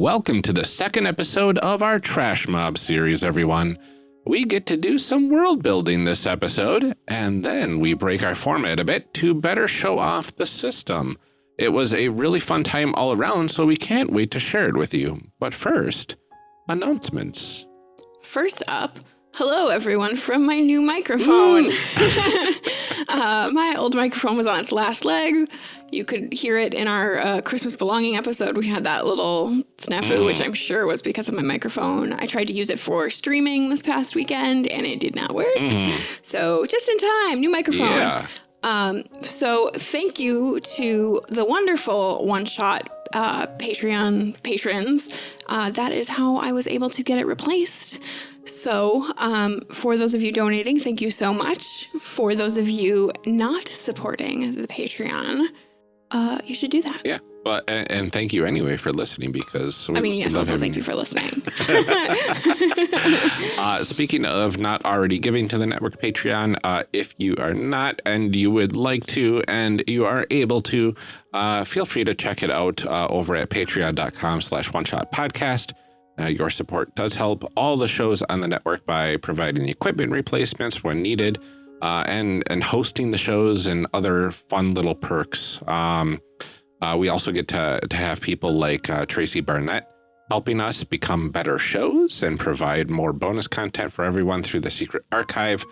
Welcome to the second episode of our Trash Mob series, everyone. We get to do some world building this episode, and then we break our format a bit to better show off the system. It was a really fun time all around, so we can't wait to share it with you. But first, announcements. First up, hello everyone from my new microphone. uh, my old microphone was on its last legs. You could hear it in our uh, Christmas belonging episode. We had that little snafu, which I'm sure was because of my microphone. I tried to use it for streaming this past weekend and it did not work. So just in time, new microphone. Yeah. Um, so thank you to the wonderful one shot uh, Patreon patrons. Uh, that is how I was able to get it replaced. So, um, for those of you donating, thank you so much. For those of you not supporting the Patreon, uh, you should do that. Yeah. But, and, and thank you anyway for listening because I mean, yes, also having thank you for listening. Uh, speaking of not already giving to the network Patreon, uh, if you are not and you would like to and you are able to, uh, feel free to check it out uh, over at patreon.com slash one shot podcast. Uh, your support does help all the shows on the network by providing the equipment replacements when needed uh, and, and hosting the shows and other fun little perks. Um, uh, we also get to, to have people like uh, Tracy Barnett helping us become better shows and provide more bonus content for everyone through the secret archive.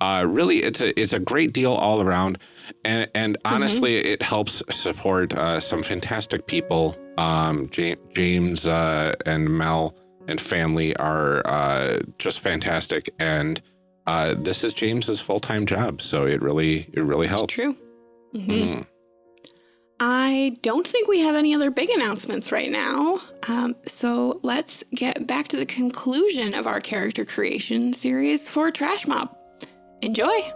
Uh, really, it's a it's a great deal all around, and and honestly, it helps support uh, some fantastic people. Um, James, James uh, and Mel and family are uh, just fantastic, and uh, this is James's full time job, so it really it really It's helps. true. Mhm. Mm. I don't think we have any other big announcements right now. Um, so let's get back to the conclusion of our character creation series for Trash Mob. Enjoy!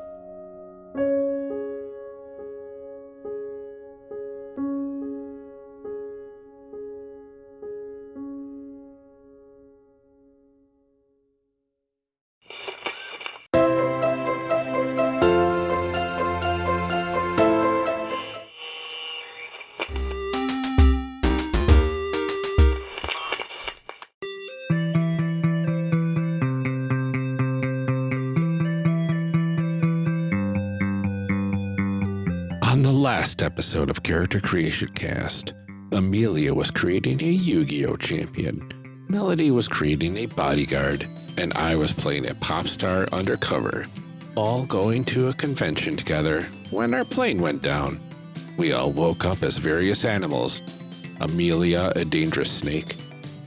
Episode of Character Creation Cast, Amelia was creating a Yu Gi Oh champion, Melody was creating a bodyguard, and I was playing a pop star undercover, all going to a convention together when our plane went down. We all woke up as various animals Amelia, a dangerous snake,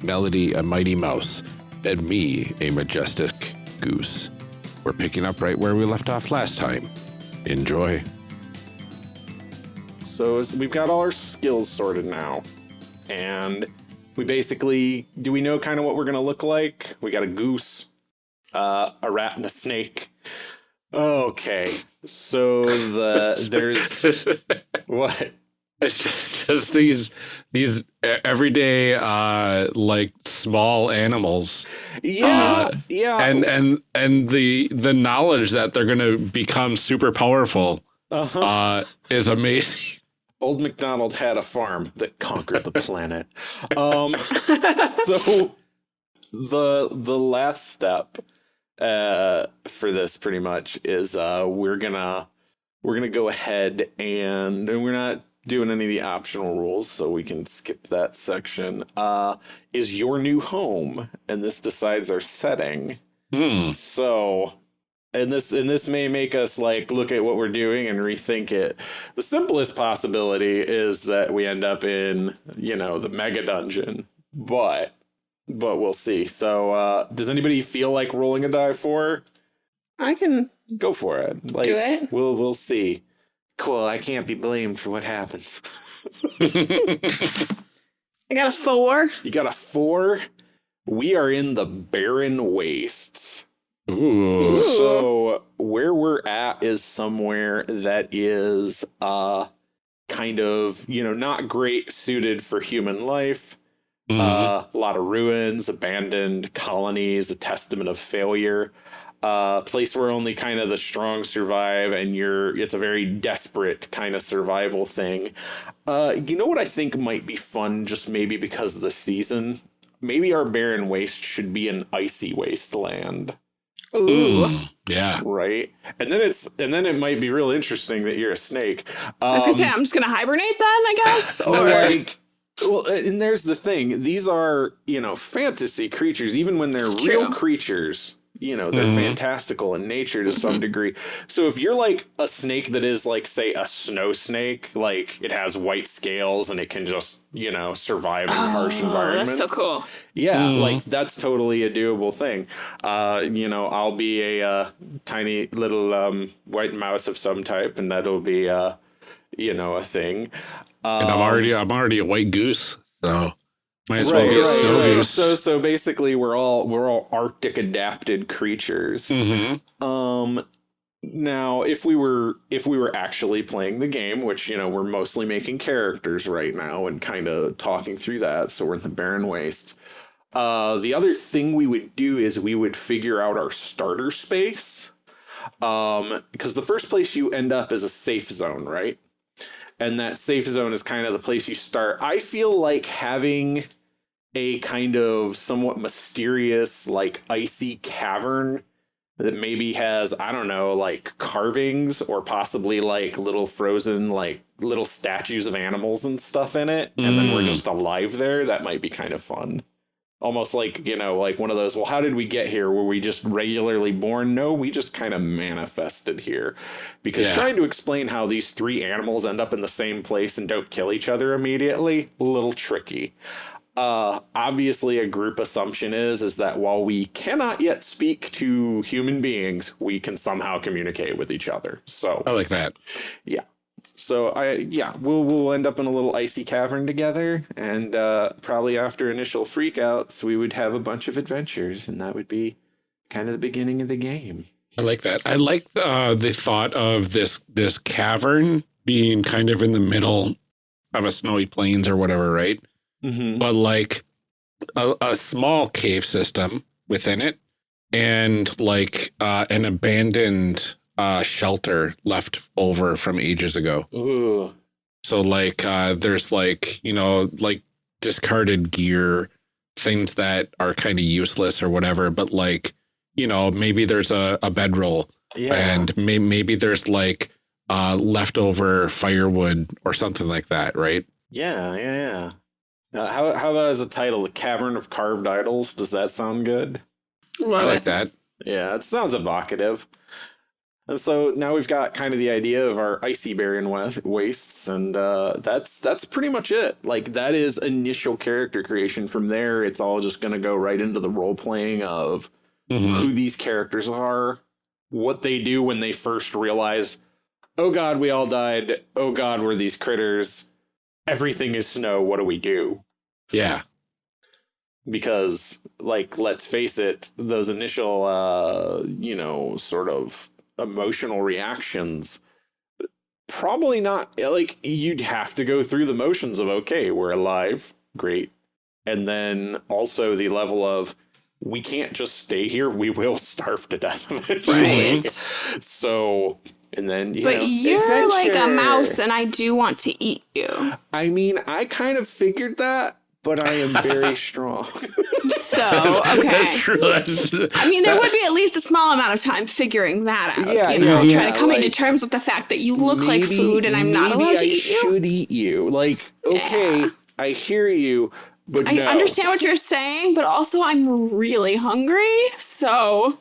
Melody, a mighty mouse, and me, a majestic goose. We're picking up right where we left off last time. Enjoy. So we've got all our skills sorted now. And we basically do we know kind of what we're gonna look like? We got a goose, uh, a rat, and a snake. Okay. So the there's what? It's just, just these these everyday uh like small animals Yeah, Uh, yeah. and and and the the knowledge that they're going to become super powerful uh-huh. uh is amazing. Old MacDonald had a farm that conquered the planet. Um, so the the last step uh, for this pretty much is uh, we're gonna we're gonna go ahead and, and we're not doing any of the optional rules, so we can skip that section. Uh, is your new home, and this decides our setting. Hmm. So, and this and this may make us like look at what we're doing and rethink it. The simplest possibility is that we end up in, you know, the mega dungeon. But but we'll see. So, uh does anybody feel like rolling a die for? I can Go for it. Like Do it? we'll we'll see. Cool, I can't be blamed for what happens. I got a four. you got a 4. We are in the barren wastes. Ooh. So where we're at is somewhere that is uh kind of, you know, not great suited for human life. Mhm. Uh, a lot of ruins, abandoned colonies, a testament of failure. uh, place where only kind of the strong survive, and you're it's a very desperate kind of survival thing. Uh, you know what I think might be fun, just maybe because of the season. Maybe our barren waste should be an icy wasteland. Ooh. Mm, yeah. Right, and then it's and then it might be real interesting that you're a snake. Um, I was gonna say I'm just gonna hibernate then, I guess. Or like well and there's the thing these are you know fantasy creatures even when they're real creatures you know they're Mhm. fantastical in nature to some degree so if you're like a snake that is like say a snow snake like it has white scales and it can just you know survive in harsh Oh, environments That's so cool. yeah, Mhm. like that's totally a doable thing. Uh, you know, I'll be a uh, tiny little um, white mouse of some type, and that'll be uh, you know, a thing. Um, And I'm already I'm already a white goose, so might as well be a snow. So, so basically, we're all we're all Arctic adapted creatures. hmm Um, now, if we were if we were actually playing the game, which you know we're mostly making characters right now and kind of talking through that, so we're the barren waste. Uh, the other thing we would do is we would figure out our starter space, um, because the first place you end up is a safe zone, right? And that safe zone is kind of the place you start. I feel like having a kind of somewhat mysterious, like icy cavern that maybe has I don't know like carvings or possibly like little frozen like little statues of animals and stuff in it and then we're Mm. just alive there that might be kind of fun almost like you know like one of those well how did we get here? Were we just regularly born? No we just kind of manifested here. Because Yeah. trying to explain how these three animals end up in the same place and don't kill each other immediately a little tricky. Uh obviously a group assumption is is that while we cannot yet speak to human beings we can somehow communicate with each other. So I like that. So i yeah we'll we'll end up in a little icy cavern together and uh probably after initial freakouts we would have a bunch of adventures and that would be kind of the beginning of the game I like that. I like uh, the thought of this this cavern being kind of in the middle of a snowy plains or whatever, right? mm-hmm. But like a, a small cave system within it, and like uh, an abandoned uh, shelter left over from ages ago. Ooh. So like uh, there's like you know like discarded gear, things that are kind of useless or whatever. But like you know maybe there's a, a bedroll yeah and may, maybe there's like uh leftover firewood or something like that right yeah yeah yeah uh, how, how about as a title the cavern of carved idols does that sound good i like that Yeah, it sounds evocative. And so now we've got kind of the idea of our icy barren wastes, and uh, that's that's pretty much it. Like that is initial character creation. From there, it's all just going to go right into the role playing of Mhm. who these characters are, what they do when they first realize, oh god, we all died. Oh god, we're these critters. Everything is snow. What do we do? yeah because like let's face it those initial uh you know sort of emotional reactions probably not like you'd have to go through the motions of okay we're alive great and then also the level of we can't just stay here we will starve to death eventually Right. so and then you But know, you're like a mouse, and I do want to eat you. i mean i kind of figured that but i am very strong So that's, okay. that's true that's, I mean, there would be at least a small amount of time figuring that out. Yeah, you know, yeah, trying yeah, to coming to like, terms with the fact that you look like food and I'm not maybe allowed to I eat you. should eat you. Like, okay, Yeah. I hear you, but I no. understand what you're saying, but also I'm really hungry. So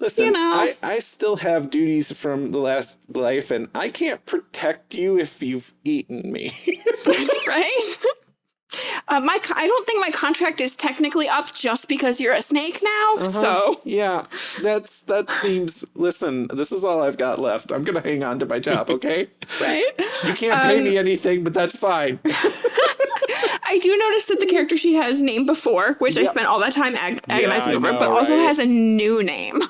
Listen, you know. I, I still have duties from the last life, and I can't protect you if you've eaten me. That's right. Uh, my I don't think my contract is technically up just because you're a snake now. Uh-huh. So yeah, that's that seems. Listen, this is all I've got left. I'm gonna hang on to my job. Okay, right. you can't pay Um, me anything, but that's fine. I do notice that the character sheet has name before, which I spent all that time ag- agonizing I over, know, but also right? has a new name.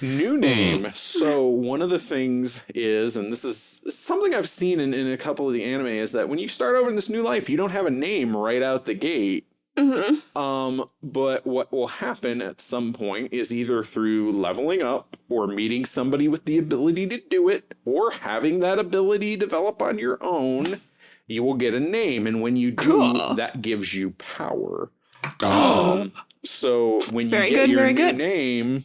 New name. So one of the things is, and this is something I've seen in, in a couple of the anime, is that when you start over in this new life, you don't have a name right out the gate. Mm-hmm. Um, but what will happen at some point is either through leveling up or meeting somebody with the ability to do it or having that ability develop on your own, you will get a name. And when you do, Cool. that gives you power. Oh, Um, so when you Very get good, your very new good. name,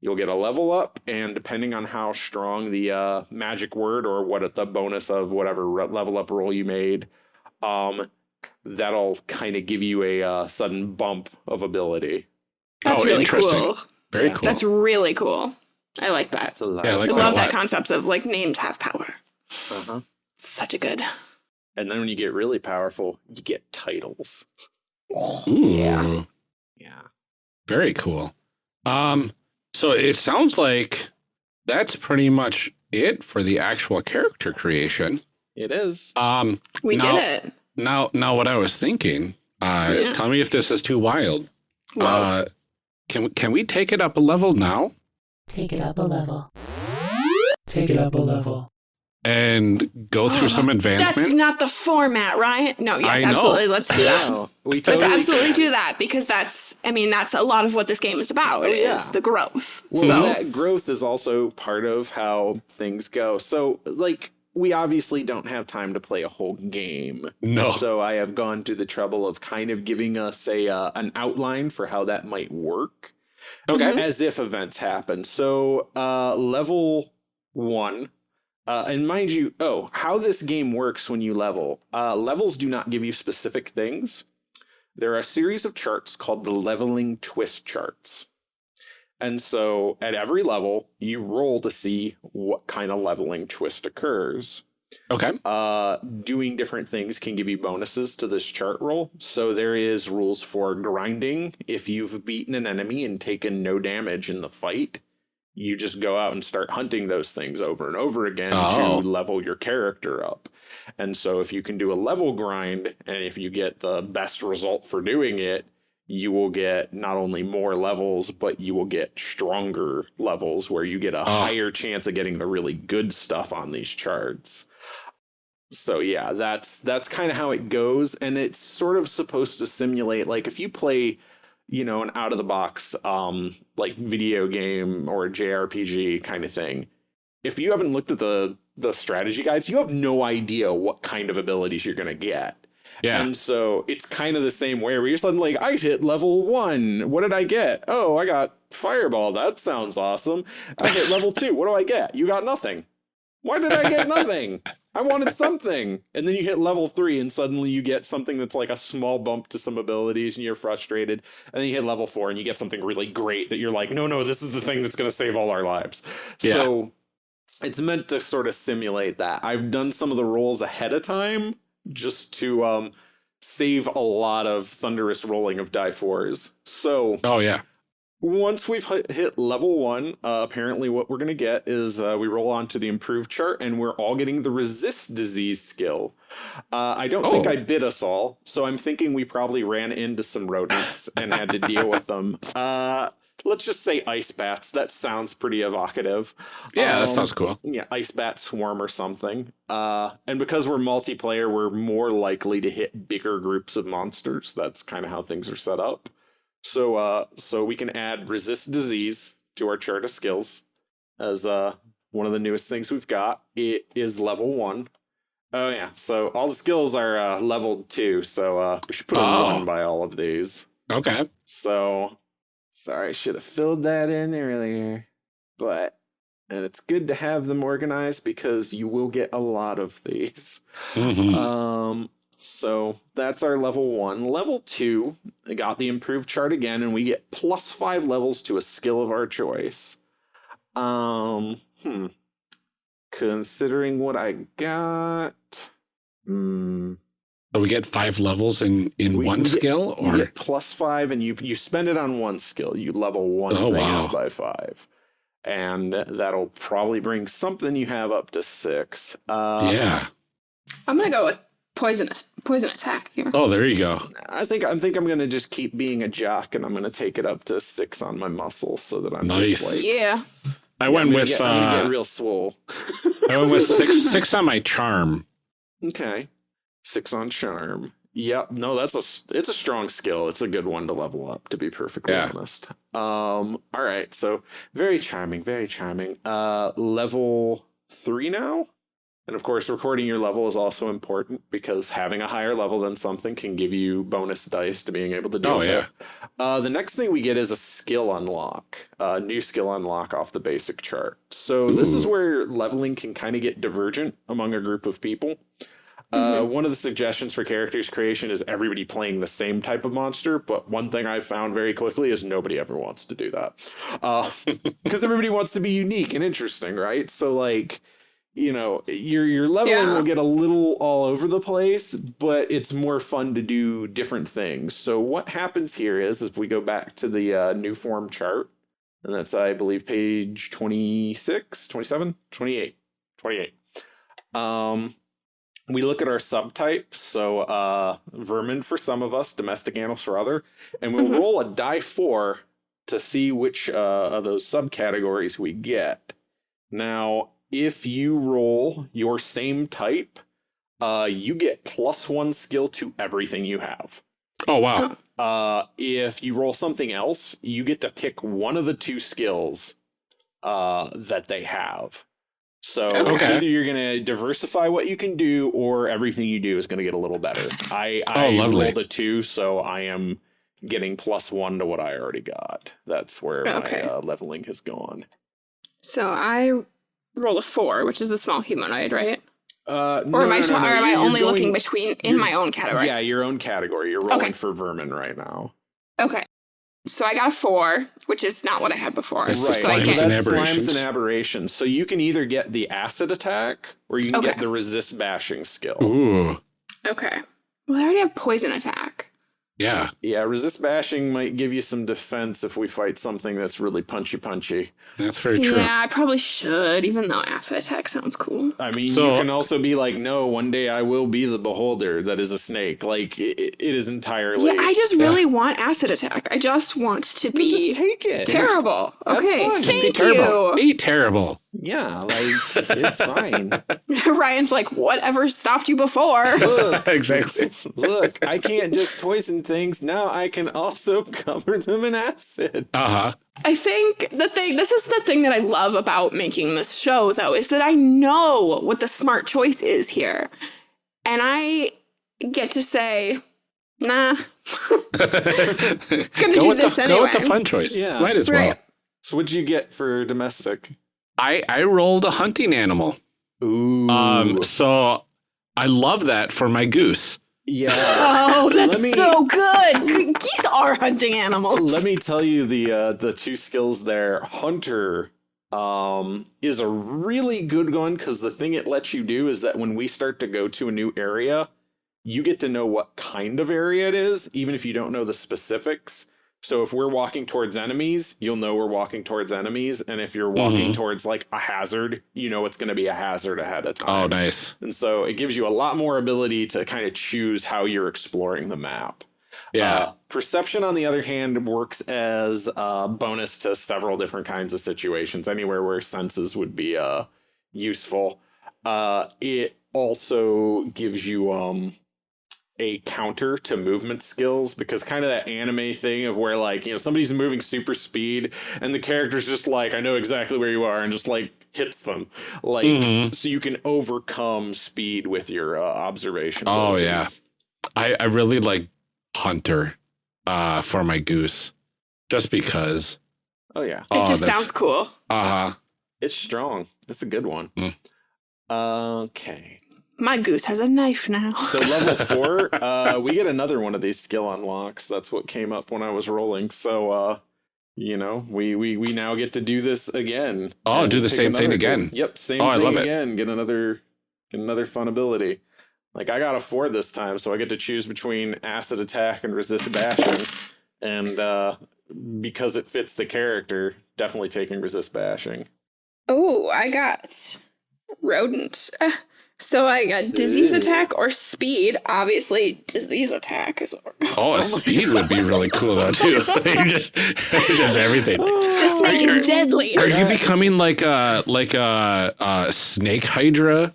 you'll get a level up, and depending on how strong the uh, magic word or what the bonus of whatever level up roll you made, um, that'll kind of give you a uh, sudden bump of ability. That's Oh, really interesting. cool. very yeah. cool. That's really cool. I like that. That's a lot. Yeah, I like I fun. that a love that concept of like names have power. Uh-huh. Such a good. And then when you get really powerful, you get titles. Ooh, Yeah. Yeah. very cool. Um, so it sounds like that's pretty much it for the actual character creation. It is. Um, We Now- did it. now, now, what I was thinking. Uh, Yeah. tell me if this is too wild. Whoa. Uh, can we- can we take it up a level now Take it up a level. Take it up a level. And go through some advancement. That's not the format, right? No, yes, I know. absolutely. Let's do that. Wow. We Let's totally absolutely do that because that's, I mean, that's a lot of what this game is about. Oh, yeah. Is the growth. Well, so that growth is also part of how things go. So, like, we obviously don't have time to play a whole game. No. So I have gone to the trouble of kind of giving us a uh, an outline for how that might work, Okay. as if events happen. So, uh, level one. Uh, and mind you, oh, how this game works when you level. Uh, levels do not give you specific things. There are a series of charts called the leveling twist charts. And so at every level, you roll to see what kind of leveling twist occurs. Okay. Uh, doing different things can give you bonuses to this chart roll. So there is rules for grinding. If you've beaten an enemy and taken no damage in the fight, you just go out and start hunting those things over and over again Oh. to level your character up. And so if you can do a level grind, and if you get the best result for doing it, you will get not only more levels, but you will get stronger levels where you get a oh. higher chance of getting the really good stuff on these charts. So yeah, that's that's kind of how it goes, and it's sort of supposed to simulate like if you play, you know, an out of the box um like video game or a JRPG kind of thing. If you haven't looked at the the strategy guides, you have no idea what kind of abilities you're gonna get. Yeah. And so it's kind of the same way where you're suddenly like, I hit level one. What did I get? Oh, I got fireball. That sounds awesome. I hit level two. What do I get? You got nothing. Why did I get nothing? I wanted something. And then you hit level three and suddenly you get something that's like a small bump to some abilities and you're frustrated. And then you hit level four and you get something really great that you're like, no, no, this is the thing that's going to save all our lives. Yeah. So it's meant to sort of simulate that. I've done some of the rolls ahead of time just to um, save a lot of thunderous rolling of die fours. So oh yeah. Once we've hit, level one, uh, apparently what we're going to get is uh, we roll on to the improved chart and we're all getting the resist disease skill. Uh, I don't think Oh. I bit us all, so I'm thinking we probably ran into some rodents and had to deal with them. Uh, let's just say ice bats. That sounds pretty evocative. Yeah, that Um, sounds cool. yeah, ice bat swarm or something. Uh, and because we're multiplayer, we're more likely to hit bigger groups of monsters. That's kind of how things are set up. So, uh, so we can add resist disease to our chart of skills as uh one of the newest things we've got. It is level one. Oh yeah, so all the skills are uh, leveled two. So uh, we should put a Oh. one by all of these. Okay. So, sorry, I should have filled that in earlier. But, and it's good to have them organized because you will get a lot of these. Mhm. Um, so that's our level one. Level two, I got the improved chart again, and we get plus five levels to a skill of our choice. Um, hmm. Considering what I got, hmm. So we get five levels in in We- one we skill, You or get plus five, and you you spend it on one skill. You level one Oh, thing wow. out by five, and that'll probably bring something you have up to six. Uh, yeah. I'm gonna go with poisonous poison attack here. Oh, there you go. I think I think I'm gonna just keep being a jock, and I'm gonna take it up to six on my muscles, so that I'm Nice. just like Yeah. I I'm went gonna with get, I'm gonna uh, get real swole. I went with six six on my charm. okay, six on charm, Yep. No, that's a s- it's a strong skill. It's a good one to level up, to be perfectly Yeah. honest. Um. All right. So very charming. Very charming. Uh, level three now. And of course, recording your level is also important because having a higher level than something can give you bonus dice to being able to deal Oh, yeah. it. Uh, the next thing we get is a skill unlock, a new skill unlock off the basic chart. So this is where leveling can kind of get divergent among a group of people. Uh, one of the suggestions for characters creation is everybody playing the same type of monster, but one thing I found very quickly is nobody ever wants to do that. Because everybody wants to be unique and interesting, right? So, like, you know, your your leveling Yeah. will get a little all over the place, but it's more fun to do different things. So what happens here is if we go back to the uh, new form chart, and that's I believe page 26, 27, 28, 28. Um we look at our subtypes, so uh vermin for some of us, domestic animals for other, and we'll Mhm. roll a die 4 to see which uh, of those subcategories we get. Now, if you roll your same type, uh, you get plus one skill to everything you have. Oh wow. Uh, if you roll something else, you get to pick one of the two skills uh, that they have. So Okay. either you're gonna diversify what you can do, or everything you do is gonna get a little better. I I Oh, lovely. rolled a two, so I am getting plus one to what I already got. That's where Okay. my uh, leveling has gone. So I rolled a four, which is a small humanoid, right? Uh, Or am I, or am I you're- only you're looking between in my own category? Yeah, your own category. You're rolling Okay. for vermin right now. Okay. So I got a four, which is not what I had before. That's right. So I slimes so get, and that's aberrations. slimes and aberrations. So you can either get the acid attack or you can get the resist bashing skill. Ooh. okay. Well, I already have poison attack. Yeah. Yeah, resist bashing might give you some defense if we fight something that's really punchy punchy. That's very true. Yeah, I probably should, even though acid attack sounds cool. I mean, So- you can also be like, no, one day I will be the beholder that is a snake. Like, it, it is entirely. Yeah, I just really want acid attack. I just want to Well, be just take it. terrible. Have Okay, fun. Just be thank Terrible. you. Be terrible. Yeah, like, it's fine. Ryan's like, whatever stopped you before? Look, Exactly. Look, I can't just poison things. Now I can also cover them in acid. Uh huh. I think the thing, this is the thing that I love about making this show, though, is that I know what the smart choice is here. And I get to say, nah, Gonna do with this the, Go with the fun choice. Yeah. Might as well. So what'd you get for domestic? I I rolled a hunting animal. Ooh. Um. So I love that for my goose. yeah. Oh, that's me- so good. Geese are hunting animals. Let me tell you the uh, the two skills there. Hunter um, is a really good one because the thing it lets you do is that when we start to go to a new area, you get to know what kind of area it is, even if you don't know the specifics. So if we're walking towards enemies, you'll know we're walking towards enemies, and if you're walking Mhm. towards like a hazard, you know it's going to be a hazard ahead of time. Oh, nice. And so it gives you a lot more ability to kind of choose how you're exploring the map. Yeah. Uh, perception, on the other hand, works as a bonus to several different kinds of situations, anywhere where senses would be uh, useful. Uh, it also gives you um, a counter to movement skills because kind of that anime thing of where like you know somebody's moving super speed and the character's just like I know exactly where you are and just like hits them like Mhm. so you can overcome speed with your uh, observation. Oh, yeah. I I really like hunter, uh, for my goose, just because. Oh yeah. it Oh, just that's- sounds cool. Uh huh. It's strong. It's a good one. Mm. Okay. My goose has a knife now. So level four, uh, we get another one of these skill unlocks. That's what came up when I was rolling. So uh, you know, we we we now get to do this again. Oh, do the same thing again. goal. Yep, same Oh, I thing love it. again. Get another get another fun ability. Like I got a four this time, so I get to choose between acid attack and resist bashing. And uh because it fits the character, definitely taking resist bashing. Oh, I got rodent. So I got disease attack or speed. Obviously, disease attack is Oh, speed would be really cool though too. you just just everything. the snake Are is deadly. Are you becoming like a like a, a snake hydra?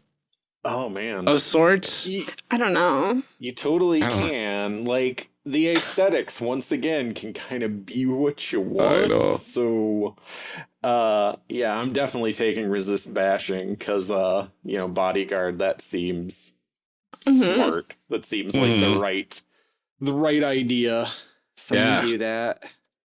Oh man. of sorts. You, I don't know. you totally I don't know. can. Like the aesthetics once again can kind of be what you want. So uh yeah, I'm definitely taking resist bashing cuz uh you know, bodyguard that seems Mhm. smart. That seems like the Mhm. right the right idea. So Yeah. we do that.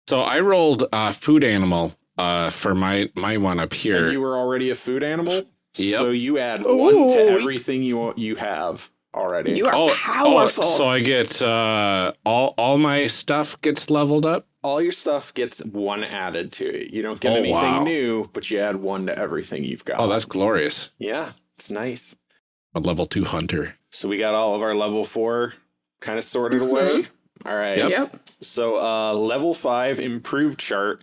So I rolled uh, food animal uh, for my my one up And here. you were already a food animal? Yep. So you add one to everything you you have already. You are oh, powerful. Oh, so I get uh, all all my stuff gets leveled up. all your stuff gets one added to it. You don't get Oh, anything wow. new, but you add one to everything you've got. Oh, that's glorious. yeah, it's nice. A level two hunter. So we got all of our level four kind of sorted Mhm. away. All right. Yep. Yep. So uh level five improved chart.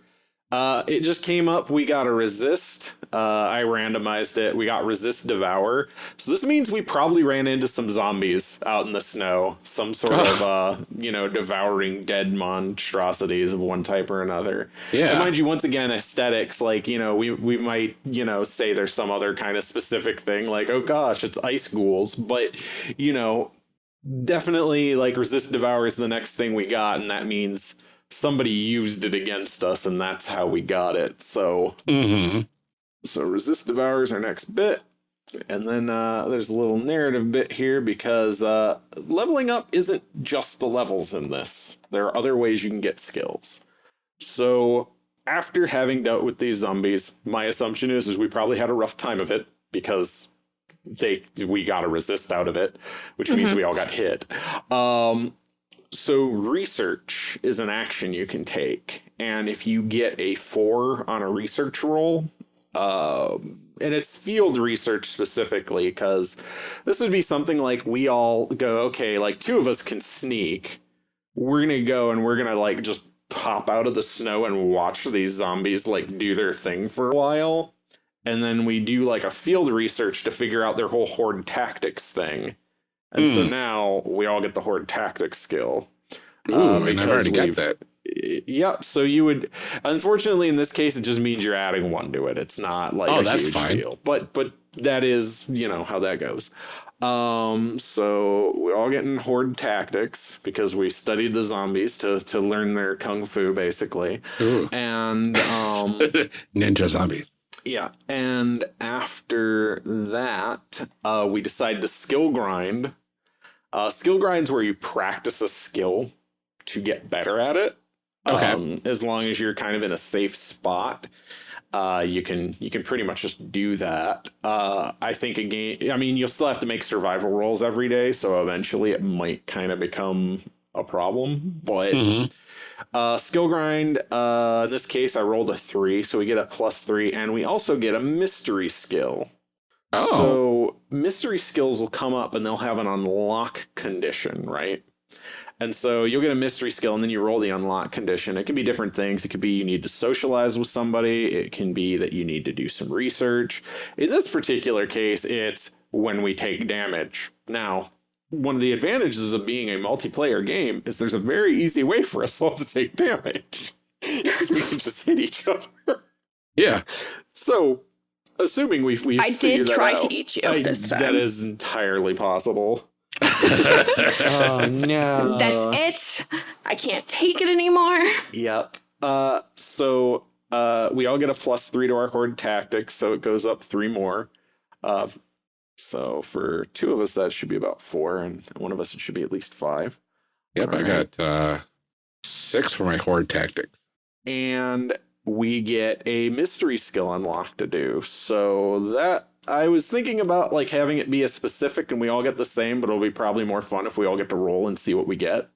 Uh it just came up. We got a resist. Uh I randomized it. We got resist devour. So this means we probably ran into some zombies out in the snow. Some sort of uh you know devouring dead monstrosities of one type or another. Yeah. And mind you, once again, aesthetics, like, you know, we, we might, you know, say there's some other kind of specific thing, like, oh gosh, it's ice ghouls. But, you know, definitely, like, resist devour is the next thing we got. And that means somebody used it against us, and that's how we got it. So, hmm so resist devour is our next bit. And then uh, there's a little narrative bit here because uh, leveling up isn't just the levels in this. There are other ways you can get skills. So after having dealt with these zombies, my assumption is is we probably had a rough time of it because they we got a resist out of it, which means we all got hit. Um, so research is an action you can take, and if you get a four on a research roll, um, and it's field research specifically because this would be something like we all go, okay, like two of us can sneak. We're gonna go and we're gonna like just pop out of the snow and watch these zombies like do their thing for a while. And then we do like a field research to figure out their whole horde tactics thing. And so Hmm. now we all get the horde tactics skill. Ooh, Uh, and I've already got that. Yeah, so you would unfortunately in this case it just means you're adding one to it. It's not like Oh, a that's huge fine. deal. But but that is, you know, how that goes. Um so we're all getting horde tactics because we studied the zombies to to learn their kung fu basically. Ooh. And um Ninja zombies. yeah, and after that, uh, we decide to skill grind. Uh, skill grind's where you practice a skill to get better at it. Okay. Um, as long as you're kind of in a safe spot, uh, you can you can pretty much just do that. Uh, I think a game. I mean, you'll still have to make survival rolls every day, so eventually it might kind of become a problem. But hmm uh, skill grind, uh, in this case, I rolled a three, so we get a plus three, and we also get a mystery skill. Oh. So, mystery skills will come up and they'll have an unlock condition, right? And so you'll get a mystery skill and then you roll the unlock condition. It can be different things. It could be you need to socialize with somebody, it can be that you need to do some research. In this particular case, it's when we take damage. Now, one of the advantages of being a multiplayer game is there's a very easy way for us all to take damage. we can just hit each other. Yeah. So, assuming we've, we've I did that try out, to eat you I- this time. That is entirely possible. oh no. That's it. I can't take it anymore. Yep. Uh, so uh, we all get a plus three to our horde tactics, so it goes up three more. Uh, so for two of us, that should be about four, and one of us it should be at least five. Yep. I Alright. got uh, six for my horde tactics. and we get a mystery skill unlocked to do. So that I was thinking about like having it be a specific and we all get the same, but it'll be probably more fun if we all get to roll and see what we get.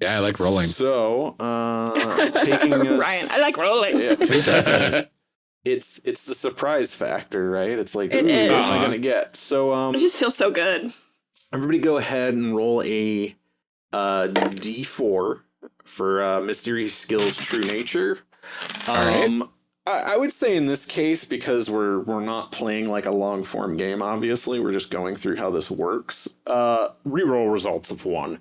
Yeah, I like rolling. So uh taking us, Ryan, I like rolling. yeah, who doesn't? It's it's the surprise factor, right? It's like, It ooh, what am is. I gonna get? So um It just feels so good. everybody go ahead and roll a uh D4 for uh mystery skills true nature. Alright. Um I, I would say in this case, because we're we're not playing like a long form game, obviously, we're just going through how this works. Uh reroll results of one.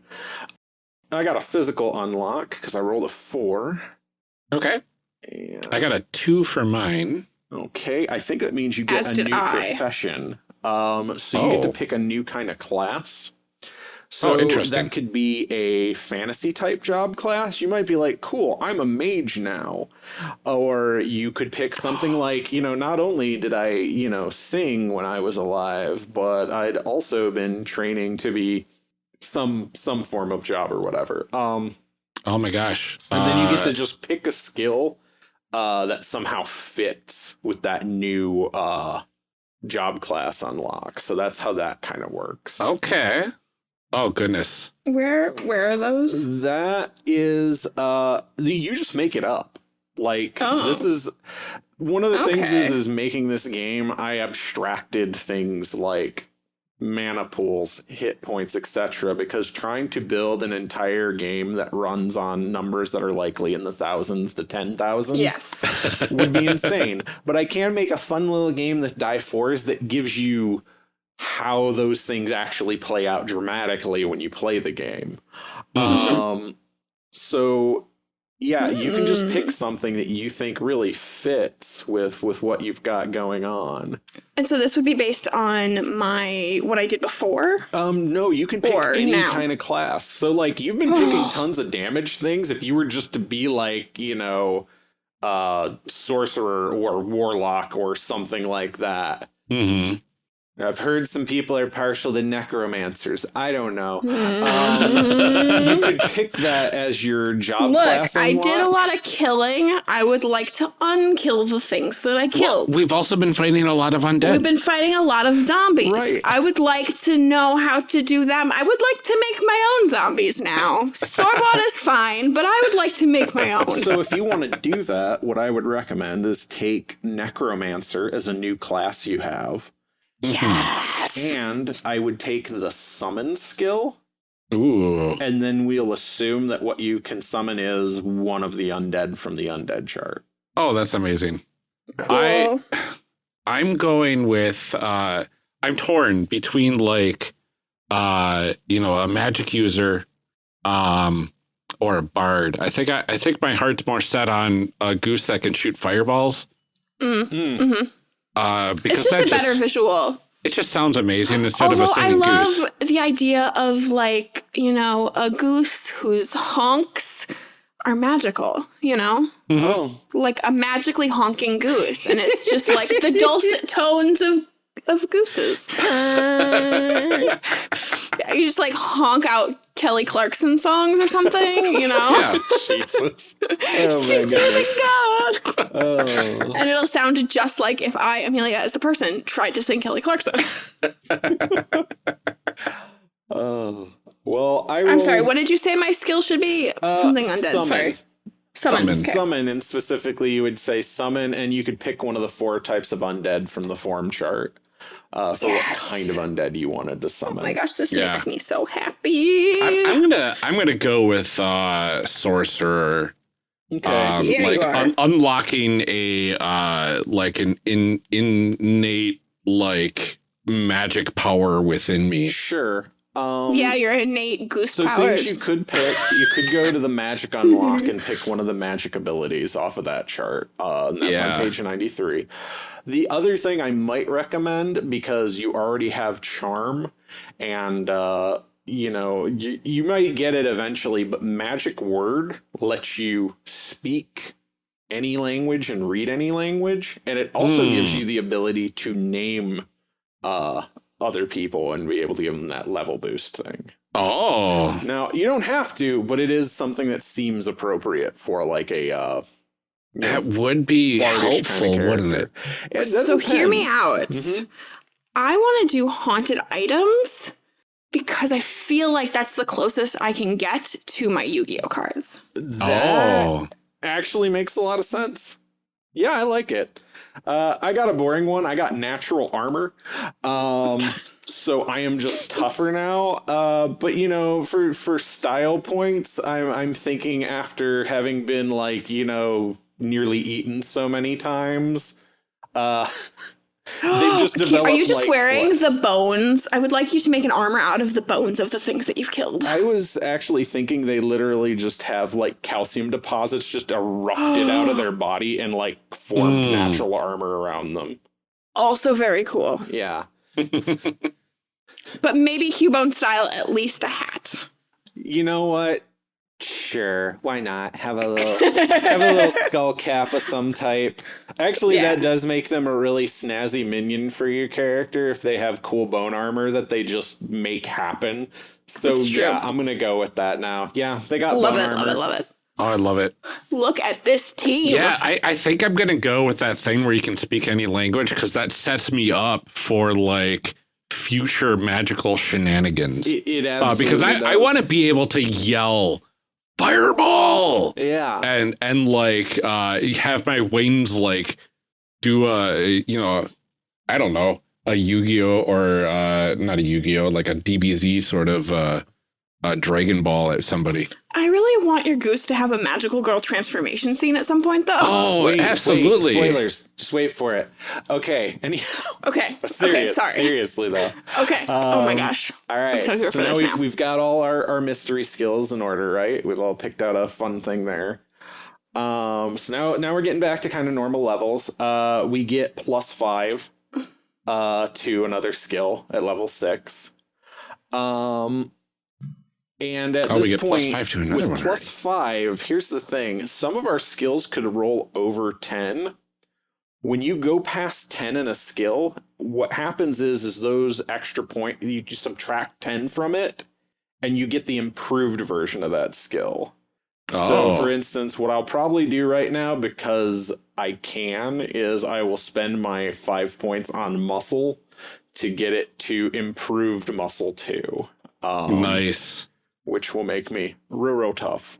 I got a physical unlock because I rolled a four. okay. And I got a two for mine. Okay, I think that means you get As a new I. profession. Um, so you get to Oh. pick a new kind of class. So Oh, interesting. that could be a fantasy type job class. You might be like, cool, I'm a mage now. Or you could pick something like, you know, not only did I, you know, sing when I was alive, but I'd also been training to be some some form of job or whatever. Um, Oh my gosh. and then you Uh, get to just pick a skill uh, that somehow fits with that new uh, job class unlock. So that's how that kind of works. Okay. Oh goodness. Where where are those? That is, uh, you just make it up. Like Oh. this is one of the things is is making this game. I abstracted things like mana pools, hit points, etc. Because trying to build an entire game that runs on numbers that are likely in the thousands to ten thousands, Yes. would be insane. But I can make a fun little game that die fours that gives you how those things actually play out dramatically when you play the game. Um, so yeah, you can just pick something that you think really fits with with what you've got going on. And so this would be based on my what I did before. Um, no, you can pick Or any now. kind of class. So like you've been picking tons of damage things. If you were just to be like, you know, uh sorcerer or warlock or something like that. hmm I've heard some people are partial to necromancers. I don't know. Mm. you could pick that as your job Look, class. I did a lot of killing. I would like to unkill the things that I killed. We've also been fighting a lot of undead. We've been fighting a lot of zombies. Right. I would like to know how to do them. I would like to make my own zombies now. Store bought is fine, but I would like to make my own. So if you want to do that, what I would recommend is take necromancer as a new class you have. Yes. And I would take the summon skill, Ooh. and then we'll assume that what you can summon is one of the undead from the undead chart. Oh, that's amazing. Cool. I I'm going with uh I'm torn between like uh you know a magic user um or a bard. I think I, I think my heart's more set on a goose that can shoot fireballs. Mm. Hmm. Uh because It's just that a better visual. it just sounds amazing instead Although of a singing goose. I love goose. the idea of like, you know, a goose whose honks are magical, you know? Oh, Like a magically honking goose. And it's just like the dulcet tones of of gooses. You just like honk out Kelly Clarkson songs or something, you know? Yeah. Jesus. Oh my Sing to the. God. Oh. And it'll sound just like if I, Amelia, as the person, tried to sing Kelly Clarkson. Oh. Well, I I'm sorry, rolled, what did you say my skill should be? uh, Something undead, summon. sorry. Summon. Summon. okay. Summon, and specifically, you would say summon, and you could pick one of the four types of undead from the form chart uh, for Yes. what kind of undead you wanted to summon. Oh my gosh, this Yeah. makes me so happy. I'm, I'm gonna I'm gonna go with uh sorcerer. Okay. Um, Yeah, you like are. un- unlocking a uh like an in innate like magic power within me. sure. Um, yeah, your innate goose So powers. things you could pick, you could go to the magic unlock and pick one of the magic abilities off of that chart. Uh, that's Yeah. on page 93. The other thing I might recommend, because you already have charm and, uh, you know, you, you might get it eventually, but magic word lets you speak any language and read any language. And it also Hmm. gives you the ability to name, uh, other people and be able to give them that level boost thing. Oh, Now, you don't have to, but it is something that seems appropriate for like a uh you know, that would be bardish kinda helpful, wouldn't it? It does so hear me depends. out. Mhm. I want to do haunted items because I feel like that's the closest I can get to my Yu-Gi-Oh cards. That Oh, actually makes a lot of sense. Yeah, I like it. Uh, I got a boring one. I got natural armor. Um, so I am just tougher now. Uh, but you know, for for style points, I'm I'm thinking after having been like you know nearly eaten so many times. Uh, they've just Are you just like, wearing what? the bones? I would like you to make an armor out of the bones of the things that you've killed. I was actually thinking they literally just have like calcium deposits just erupted out of their body and like formed Mm. natural armor around them. Also very cool. Yeah. but maybe Cubone style, at least a hat. You know what? Sure, why not have a little have a little skull cap of some type. Actually, Yeah. that does make them a really snazzy minion for your character if they have cool bone armor that they just make happen. So yeah, I'm gonna go with that now. Yeah, they got Love bone it, armor. love it, love it. Oh, I love it. Look at this team. Yeah, I, I think I'm gonna go with that thing where you can speak any language because that sets me up for like future magical shenanigans. It, it Uh, because I, I want to be able to yell fireball! Yeah, and and like uh have my wings like do a you know I don't know a Yu-Gi-Oh! or uh not a Yu-Gi-Oh! like a DBZ sort of uh a Dragon Ball at somebody. I really want your goose to have a magical girl transformation scene at some point, though. Oh, Wait, wait, absolutely. spoilers. Just wait for it. Okay. Anyhow, Okay. okay. Sorry. seriously though. Okay. oh my Um, gosh. All right. so here for now this we've, now. we've got all our, our mystery skills in order, right? We've all picked out a fun thing there. Um, so now now we're getting back to kind of normal levels. Uh, we get plus five uh, to another skill at level six. Um, and at Oh, this plus point, five to another with one plus already. five, here's the thing: some of our skills could roll over ten. When you go past ten in a skill, what happens is is those extra point you just subtract ten from it, and you get the improved version of that skill. So, Oh. for instance, what I'll probably do right now, because I can, is I will spend my five points on muscle to get it to improved muscle two. Um, nice. Which will make me real, real tough.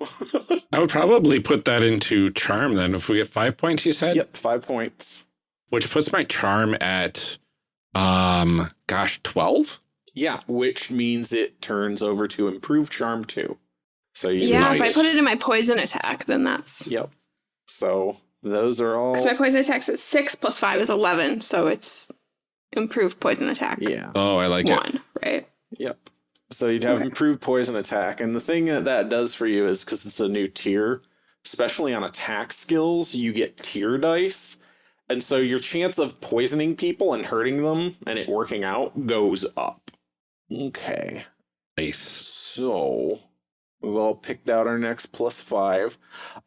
I would probably put that into charm then. If we get five points, you said, yep, five points. which puts my charm at, um, gosh, twelve. Yeah, which means it turns over to improve charm too. So you Yeah, if I put it in my poison attack, then that's. Yep. So those are all. Because my poison attack's at six plus five is 11, so it's improved poison attack. Yeah. Oh, I like it. One, right? Yep. So you'd have Okay. improved poison attack, and the thing that that does for you is because it's a new tier, especially on attack skills, you get tier dice, and so your chance of poisoning people and hurting them and it working out goes up. Okay. Nice. So we've all picked out our next plus five.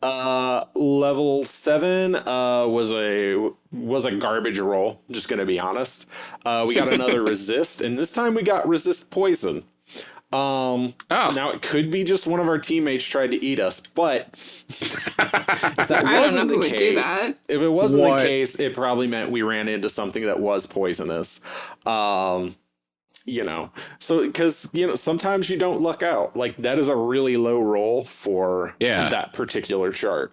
Uh level seven uh was a was a garbage roll, just gonna be honest. Uh we got another resist, and this time we got resist poison. Um Oh, now it could be just one of our teammates tried to eat us, but if that I don't know wasn't the would do case, that. if it wasn't What? the case, it probably meant we ran into something that was poisonous. Um you know so because you know sometimes you don't luck out like that is a really low roll for Yeah. that particular chart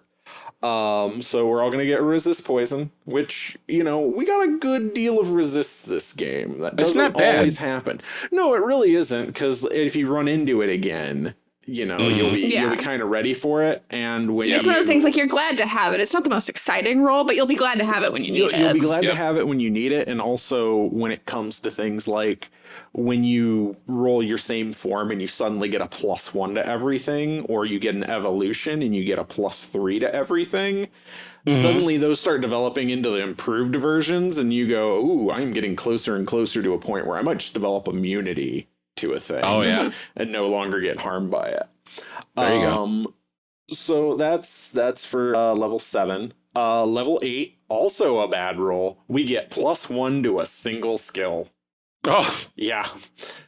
um so we're all gonna get resist poison which you know we got a good deal of resist this game that doesn't not bad. always happen no it really isn't because if you run into it again you know mm. you'll be you'll be Yeah. kind of ready for it and when It's you, one of those things like you're glad to have it. It's not the most exciting role, but you'll be glad to have it when you need You'll, it. you'll be glad Yep. to have it when you need it, and also when it comes to things like when you roll your same form and you suddenly get a plus one to everything, or you get an evolution and you get a plus three to everything. Mm-hmm. Suddenly, those start developing into the improved versions, and you go, "Ooh, I'm getting closer and closer to a point where I might just develop immunity to a thing." oh yeah. and no longer get harmed by it. There you go. um, So that's that's for uh, level seven. Uh, level eight, also a bad roll. We get plus one to a single skill. Oh, Yeah,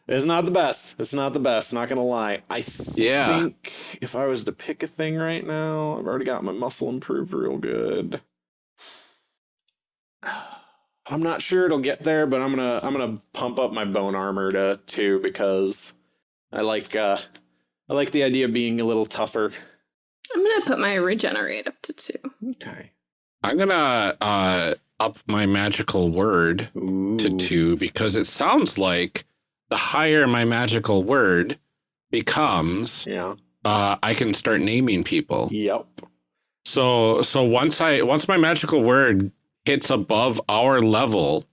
it's not the best. It's not the best. Not gonna lie. I Yeah. think if I was to pick a thing right now, I've already got my muscle improved real good. I'm not sure it'll get there, but I'm gonna I'm gonna pump up my bone armor to two because I like uh I like the idea of being a little tougher. I'm gonna put my regenerate up to two. Okay. I'm gonna uh up my magical word Ooh. to two because it sounds like the higher my magical word becomes, Yeah. uh, I can start naming people. Yep. So so once I once my magical word hits above our level,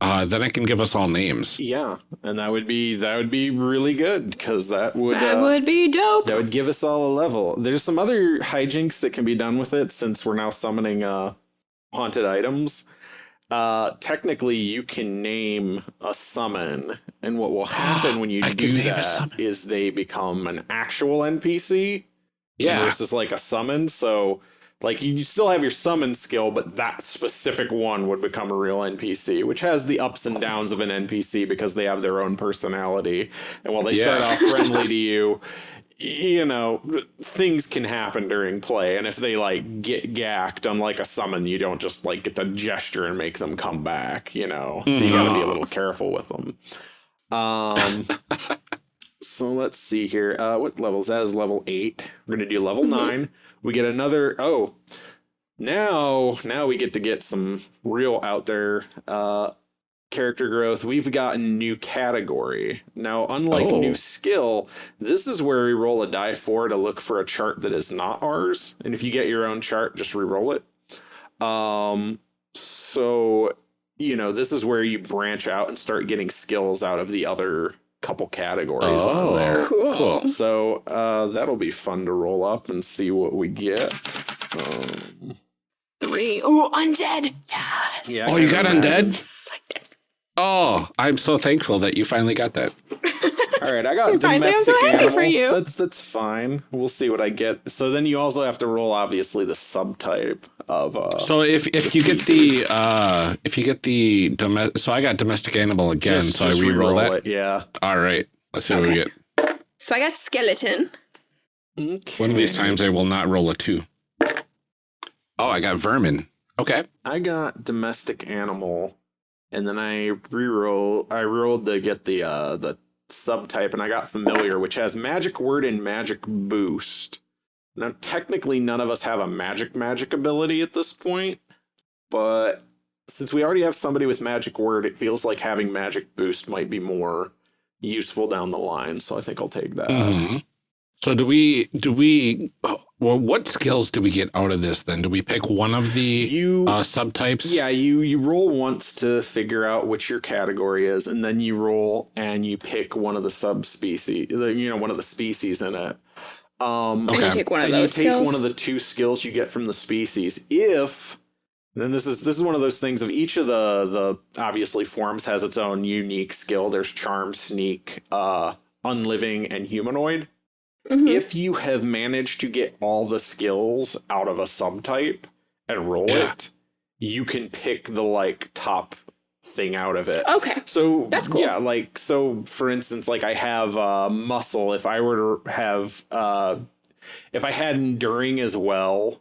uh, then I can give us all names. Yeah, and that would be that would be really good because that would That uh, would be dope. that would give us all a level. There's some other hijinks that can be done with it since we're now summoning uh haunted items. uh, technically you can name a summon, and what will happen when you I do can name a that summon. is they become an actual NPC Yeah. versus like a summon. So like you still have your summon skill, but that specific one would become a real NPC, which has the ups and downs of an NPC because they have their own personality. And while they start off friendly to you, you know, things can happen during play. And if they like get gacked, unlike a summon, you don't just like get to gesture and make them come back, you know. So you gotta be a little careful with them. Um so let's see here. Uh, what levels? that? Is level eight. We're gonna do level nine. We get another. Oh, now now we get to get some real out there uh, character growth. We've got a new category now. Unlike Oh. new skill, this is where we roll a die four to look for a chart that is not ours. And if you get your own chart, just re-roll it. Um. So you know this is where you branch out and start getting skills out of the other couple categories Oh. on there. Cool. So uh, that'll be fun to roll up and see what we get. Um, Three. Oh, undead. Yes. Yeah. Oh, you got Imagine. undead? Excited. Oh, I'm so thankful that you finally got that. all right, I got Right, I'm so domestic happy animal. for you. That's that's fine. We'll see what I get. So then you also have to roll obviously the subtype of uh. So if if you get the uh if you get the domestic, so I got domestic animal again, just, so just I re-roll that. it. Yeah. All right, let's see what we get. So I got skeleton. Okay. One of these times I will not roll a two. Oh, I got vermin. Okay. I got domestic animal, and then I re-roll. I rolled to get the uh the subtype, and I got familiar, which has magic word and magic boost. Now, technically, none of us have a magic magic ability at this point, but since we already have somebody with magic word, it feels like having magic boost might be more useful down the line. So I think I'll take that. Mhm. So do we do we well what skills do we get out of this then? Do we pick one of the You uh subtypes? Yeah, you you roll once to figure out which your category is, and then you roll and you pick one of the subspecies, the- you know, one of the species in it. Um, And you take one of and those you take skills. one of the two skills you get from the species. If then this is this is one of those things of each of the the obviously forms has its own unique skill. There's charm, sneak, uh, unliving, and humanoid Mhm. if you have managed to get all the skills out of a subtype and roll Yeah. it, you can pick the like top thing out of it. Okay. So That's cool. Yeah, like so for instance, like I have uh muscle. If I were to have uh if I had enduring as well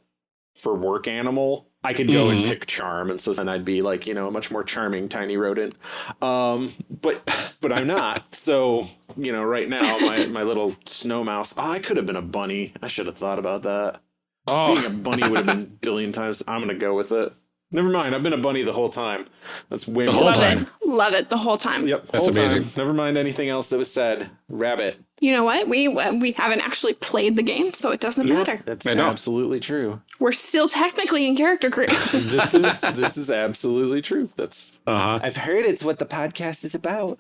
for work animal, I could go and Mhm. pick charm, and so then I'd be like, you know, a much more charming tiny rodent. Um, but but I'm not. So you know, right now my my little snow mouse. Oh, I could have been a bunny. I should have thought about that. Oh. Being a bunny would have been a billion times. I'm gonna go with it. Never mind. I've been a bunny the whole time. That's way The more whole Love time. it. Love it the whole time. Yep, That's whole time. amazing. Never mind anything else that was said. Rabbit. You know what? We uh, we haven't actually played the game, so it doesn't matter. That's absolutely true. We're still technically in character creation. This is this is absolutely true. That's uh-huh. I've heard it's what the podcast is about.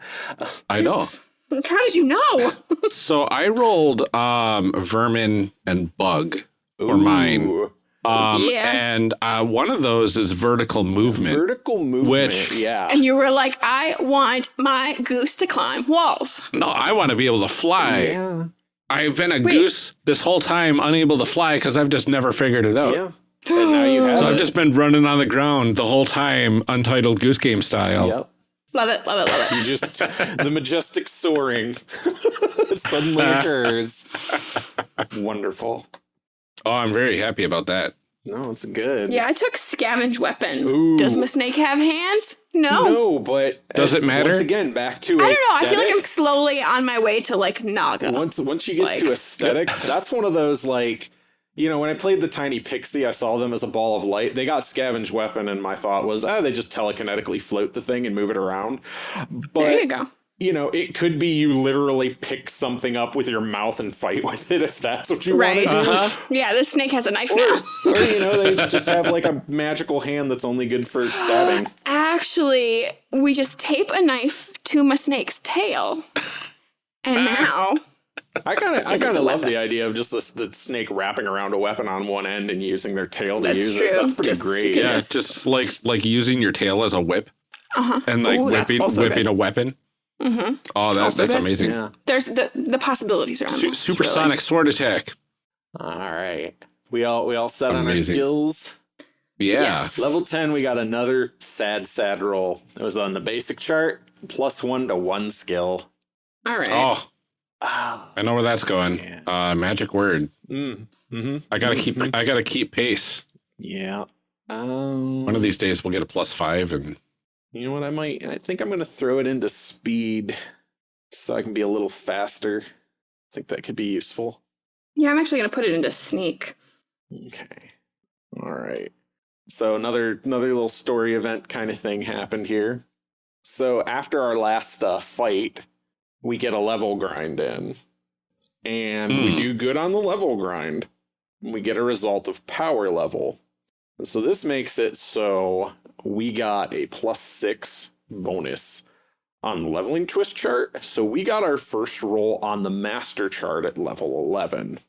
I know. How did you know? So I rolled um vermin and bug for mine. Ooh. Um Yeah. and uh one of those is vertical movement. Vertical movement. Which- yeah. and you were like, I want my goose to climb walls. no, I want to be able to fly. yeah. I've been a Wait. goose this whole time unable to fly cuz I've just never figured it out. Yeah. And now you have So I've just been running on the ground the whole time, untitled goose game style. Yep. Love it, love it, love it. You just the majestic soaring suddenly occurs. Wonderful. Oh, I'm very happy about that. No, it's good. Yeah, I took scavenge weapon. Ooh. Does my snake have hands? No. No, but Does it matter? Once again, back to I don't know. I feel like I'm slowly on my way to like Naga. Once once you get Like- to aesthetics, that's one of those like you know, when I played the tiny pixie, I saw them as a ball of light. They got scavenge weapon, and my thought was, ah, they just telekinetically float the thing and move it around. But there you go. You know, it could be you literally pick something up with your mouth and fight with it if that's what you Right. want to do. Uh-huh. Yeah, this snake has a knife now. Or you know, they just have like a magical hand that's only good for stabbing. Actually, we just tape a knife to my snake's tail. And now I kind of, I kind of love weapon. the idea of just the, the snake wrapping around a weapon on one end and using their tail to That's use true. it. That's pretty Just- you great. Yeah, just like like using your tail as a whip Uh-huh. and like Ooh, whipping whipping good. a weapon. Hmm Oh, that's Also that's amazing. Yeah. There's the the possibilities around Su- this, supersonic sword attack. All right. We all we all set on our skills. Yeah. Yes. Level 10, we got another sad, sad roll. It was on the basic chart, plus one to one skill. All right. Oh, Ah. I know where that's going. Yeah. Uh, magic word. Mm. hmm I gotta keep. Mhm. I gotta keep pace. Yeah. Um, One of these days we'll get a plus five, and You know what? I might. I think I'm going to throw it into speed so I can be a little faster. I think that could be useful. Yeah, I'm actually gonna put it into sneak. Okay. All right. So another another little story event kind of thing happened here. So after our last uh, fight, we get a level grind in, and we Hmm. do good on the level grind. And we get a result of power level. And so this makes it so we got a plus six bonus on leveling twist chart. So we got our first roll on the master chart at level 11.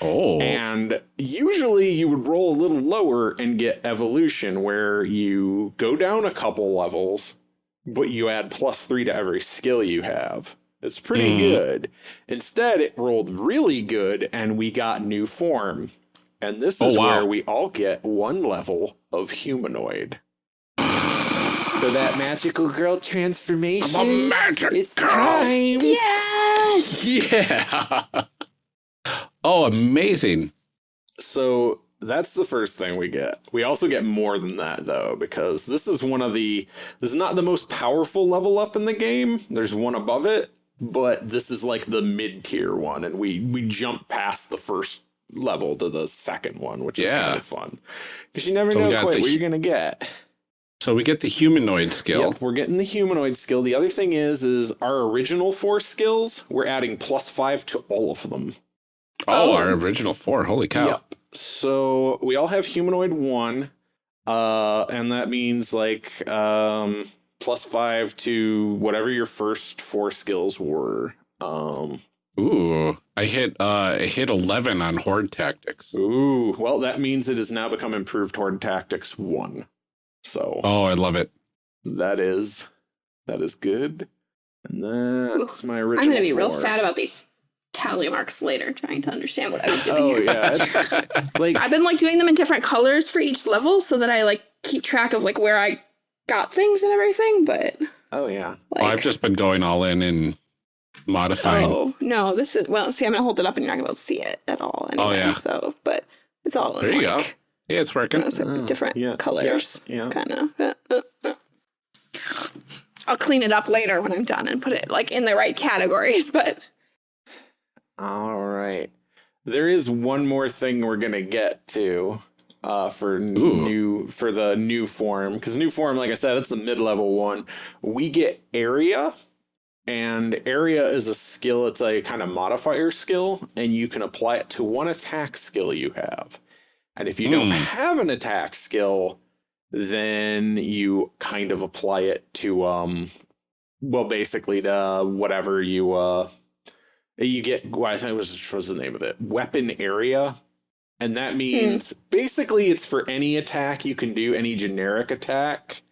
oh, And usually you would roll a little lower and get evolution, where you go down a couple levels, but you add plus three to every skill you have. It's pretty Hmm. good. Instead, it rolled really good and we got new form. And this Oh, is wow. where we all get one level of humanoid. So that magical girl transformation. I'm a magic it's girl. time. Yes. Yeah. oh, amazing. So that's the first thing we get. We also get more than that though, because this is one of the this is not the most powerful level up in the game. There's one above it, but this is like the mid tier one, and we we jump past the first level to the second one, which is Yeah. kind of fun because you never So know quite the what hu- you're gonna get. So we get the humanoid skill. Yep, we're getting the humanoid skill. The other thing is, is our original four skills. We're adding plus five to all of them. Oh, Oh. our original four. Holy cow. Yep. So we all have humanoid one, uh, and that means like um, plus five to whatever your first four skills were. Um, Ooh, I hit. Uh, I hit eleven on horde tactics. ooh, well, that means it has now become improved horde tactics one. So Oh, I love it. that is that is good. And that's my original. I'm gonna be real sad about these tally marks later, trying to understand what I was doing Oh here. yeah, like I've been like doing them in different colors for each level so that I like keep track of like where I got things and everything, but oh yeah. like Oh, I've just been going all in and modifying. Oh no, this is well. See, I'm gonna hold it up, and you're not gonna be able to see it at all. Oh, Anyway, yeah. So, but it's all in There you go. Like, Yeah, it's you working. know, so Oh, different yeah, colors, Yeah. kind of. I'll clean it up later when I'm done and put it like in the right categories. But All right. There is one more thing we're gonna get to uh, for Ooh. new for the new form because new form, like I said, it's the mid level one. We get area, and area is a skill. It's a kind of modifier skill, and you can apply it to one attack skill you have. And if you don't Hmm. have an attack skill, then you kind of apply it to um, well, basically to whatever you uh you get well, I think it was what was the name of it? Weapon area. And that means basically it's for any attack you can do, any generic attack,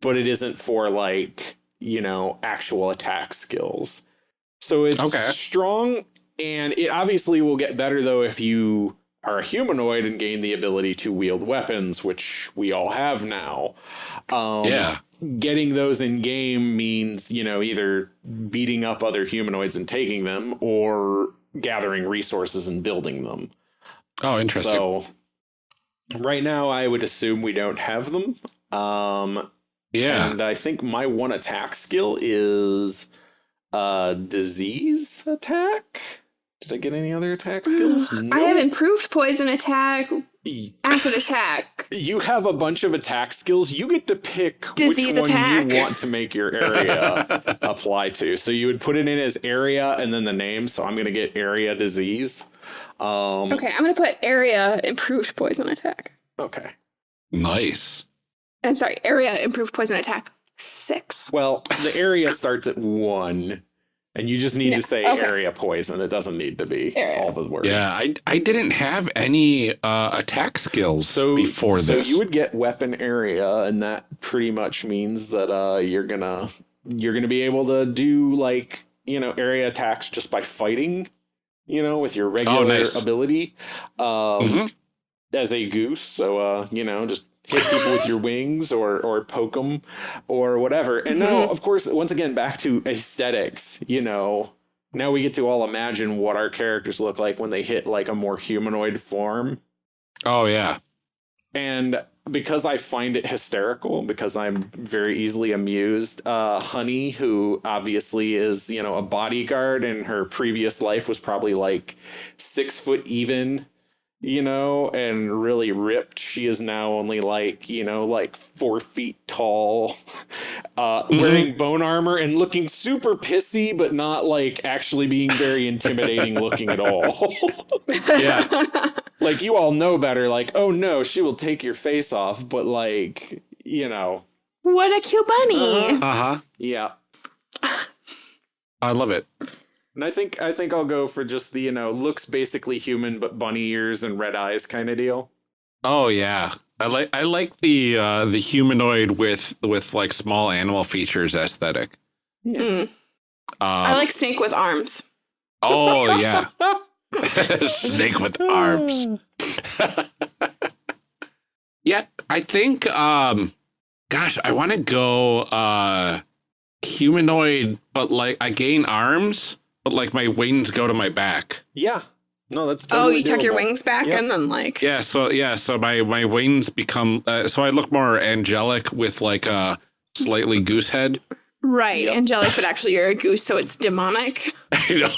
but it isn't for like, you know, actual attack skills. So it's Okay. strong and it obviously will get better though if you are a humanoid and gain the ability to wield weapons, which we all have now. Um, yeah. getting those in game means you know either beating up other humanoids and taking them or gathering resources and building them Oh, interesting. so right now i would assume we don't have them um yeah. and i think my one attack skill is uh disease attack did i get any other attack skills I have improved poison attack, acid attack. you have a bunch of attack skills. You get to pick Disease which one attack. you want to make your area apply to. So you would put it in as area and then the name. So I'm going to get area disease. Um, Okay, I'm gonna put area improved poison attack. okay. nice. I'm sorry, area improved poison attack six. Well, the area starts at one, And you just need Yeah, to say okay. area poison. It doesn't need to be Area. all the words. Yeah, I, I didn't have any uh, attack skills so before this, so you would get weapon area, and that pretty much means that uh, you're gonna you're gonna be able to do like you know area attacks just by fighting, you know, with your regular Oh, nice. ability, um, Mhm. as a goose. So uh, you know, just hit people with your wings or or poke them or whatever. And now, of course, once again, back to aesthetics. You know, now we get to all imagine what our characters look like when they hit like a more humanoid form. oh, yeah. And because I find it hysterical, because I'm very easily amused, uh, Honey, who obviously is, you know, a bodyguard in her previous life was probably like six foot even, you know, and really ripped. She is now only like, you know, like four feet tall, uh, wearing bone armor and looking super pissy, but not like actually being very intimidating looking at all. Yeah. like you all know better like oh no she will take your face off but like you know What a cute bunny. Uh-huh. Uh huh. yeah I love it. And i think i think i'll go for just the you know looks basically human but bunny ears and red eyes kind of deal Oh yeah, I like I like the uh, the humanoid with with like small animal features aesthetic. Mm. Um, I like snake with arms. Oh yeah, snake with arms. yeah, I think. Um, gosh, I want to go uh, humanoid, but like I gain arms, but like my wings go to my back. yeah no that's oh, totally you tuck your wings back Yep. and then like Yeah, so yeah, so my my wings become uh, so I look more angelic with like a slightly goose head. right, Yep. angelic, but actually you're a goose, so it's demonic. you know.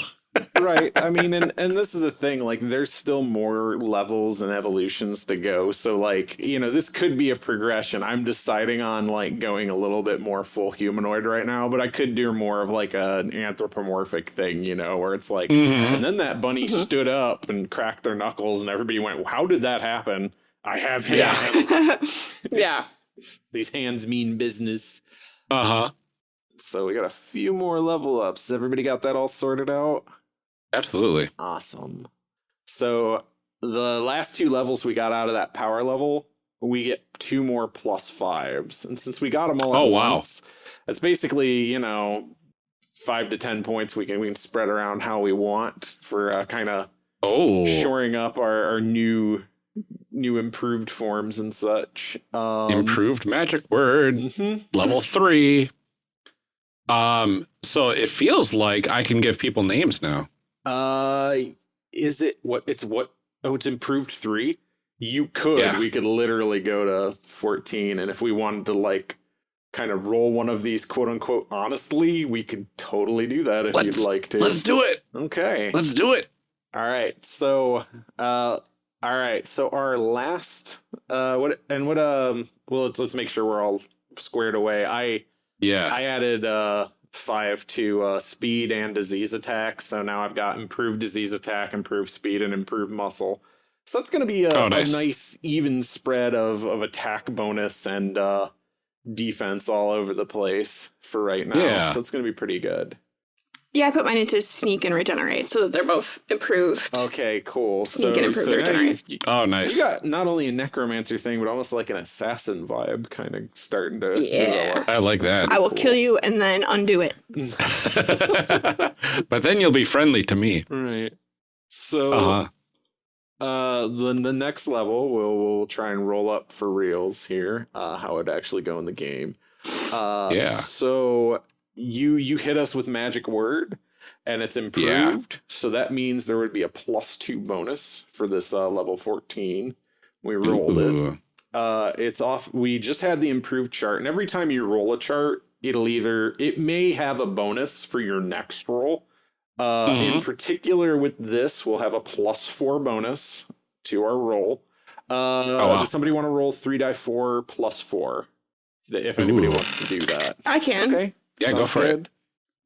Right. I mean and and this is the thing like there's still more levels and evolutions to go. So like you know this could be a progression. I'm deciding on like going a little bit more full humanoid right now but i could do more of like an anthropomorphic thing you know where it's like Mhm. and then that bunny stood up and cracked their knuckles and everybody went how did that happen? I have hands. Yeah. yeah. these hands mean business. Uh huh. so we got a few more level ups. Everybody got that all sorted out Absolutely. Awesome. So the last two levels we got out of that power level, we get two more plus fives. And since we got them all Oh, wow. once, that's basically, you know, five to ten points we can we can spread around how we want for uh, kind of Oh. shoring up our, our new new improved forms and such. Um, Improved magic word mhm. level three. Um. So it feels like I can give people names now. Uh, is it what it's what? Oh, it's improved three. You could. Yeah. We could literally go to fourteen, and if we wanted to like kind of roll one of these quote unquote honestly, we could totally do that if Let's- you'd like to. Let's do it. okay. Let's do it. All right. So, uh, all right. So our last, uh, what and what? Um, well, let's let's make sure we're all squared away. I Yeah. I added uh five to uh speed and disease attack, so now I've got improved disease attack, improved speed, and improved muscle. So that's gonna be a, Oh, a nice. nice even spread of of attack bonus and uh defense all over the place for right now. Yeah. So it's gonna be pretty good. Yeah, I put mine into sneak and regenerate so that they're both improved. Okay, cool. Sneak so and improve so their now you've- oh, so nice. you got not only a necromancer thing, but almost like an assassin vibe kind of starting to Yeah. develop. I like that. I will cool. kill you and then undo it. but then you'll be friendly to me. Right. So Uh huh. Uh, then the next level we'll we'll try and roll up for reals here. Uh, how it actually go in the game. Uh, Yeah. So you you hit us with magic word, and it's improved. So that means there would be a plus two bonus for this uh, level fourteen. We rolled it. Uh, it's off. We just had the improved chart, and every time you roll a chart, it'll either it may have a bonus for your next roll. Uh, In particular, with this, we'll have a plus four bonus to our roll. Uh, Oh, wow. Does somebody want to roll three die four plus four? If- If anybody Ooh. wants to do that. I can. Okay. Yeah, go Sounds for it.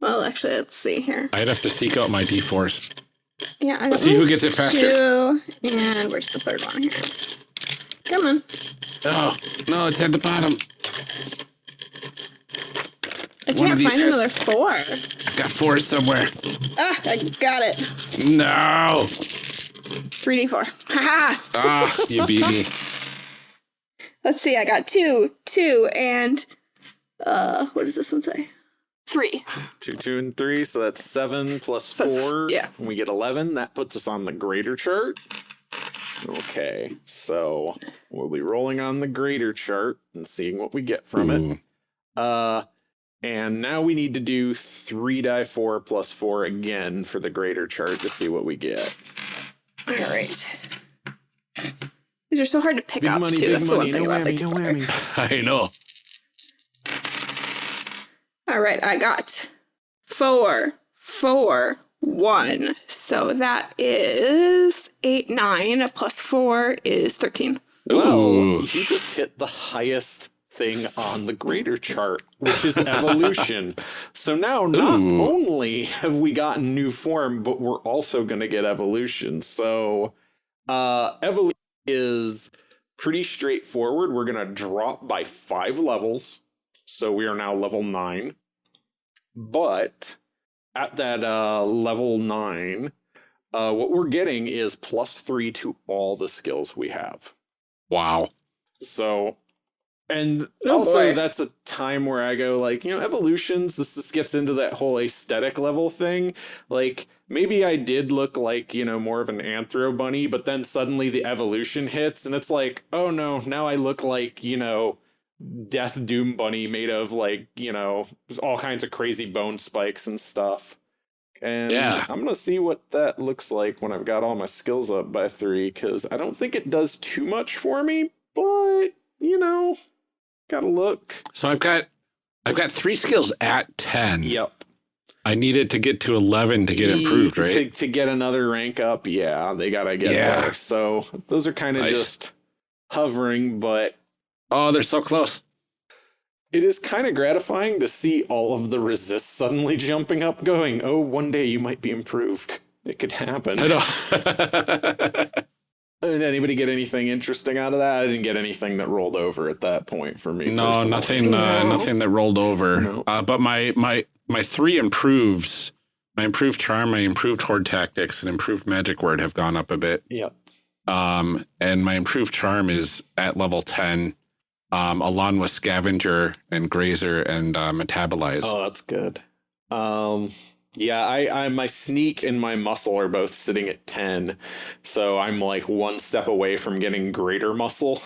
Well, actually, let's see here. I'd have to seek out my d4s. Yeah, I got Let's see who gets it faster. Two, and where's the third one here? Come on. Oh no, it's at the bottom. I One can't find has- another four. i got four somewhere. Ah, I got it. No. 3d4. Haha. Ah, you beat me. Let's see, I got two, two, and uh, what does this one say? Three. Two, two, and three. So that's seven plus That's- four. yeah. And we get 11. That puts us on the greater chart. Okay. So we'll be rolling on the greater chart and seeing what we get from it. Uh, and now we need to do three die four plus four again for the greater chart to see what we get. All right. These are so hard to pick Big up money, too. big That's the one money. thing No about whammy, Big no Tower. whammy. I know. All right, I got four, four, one. So that is eight, nine plus four is thirteen. Well, Ooh. you just hit the highest thing on the greater chart, which is evolution. so now not Ooh. only have we gotten new form, but we're also going to get evolution. So uh evolution is pretty straightforward. We're going to drop by 5 levels. So we are now level 9. But at that uh level 9, uh what we're getting is plus 3 to all the skills we have. Wow. So, and Oh, also boy. that's a time where I go like, you know, evolutions. This this gets into that whole aesthetic level thing. Like maybe I did look like you know more of an anthro bunny, but then suddenly the evolution hits, and it's like, oh no, now I look like you know. Death Doom Bunny made of like, you know, all kinds of crazy bone spikes and stuff. And Yeah. I'm gonna see what that looks like when I've got all my skills up by three, because I don't think it does too much for me, but you know, gotta look. So I've got I've got three skills at ten. Yep. I needed to get to eleven to get improved, To, right? to get another rank up, yeah, they gotta get Yeah. there. So those are kind of Nice. just hovering, but Oh, they're so close. it is kind of gratifying to see all of the resist suddenly jumping up, going, oh, one day you might be improved. It could happen. I know. Did anybody get anything interesting out of that? I didn't get anything that rolled over at that point for me. no, personally. nothing. Uh, nothing that rolled over. No. Uh, but my my my three improves. My improved charm, my improved horde tactics, and improved magic word have gone up a bit. Yep. Um, and my improved charm is at level ten, um, along with scavenger and grazer and uh, metabolize. Oh, that's good. Um, yeah, I, I, my sneak and my muscle are both sitting at ten, so I'm like one step away from getting greater muscle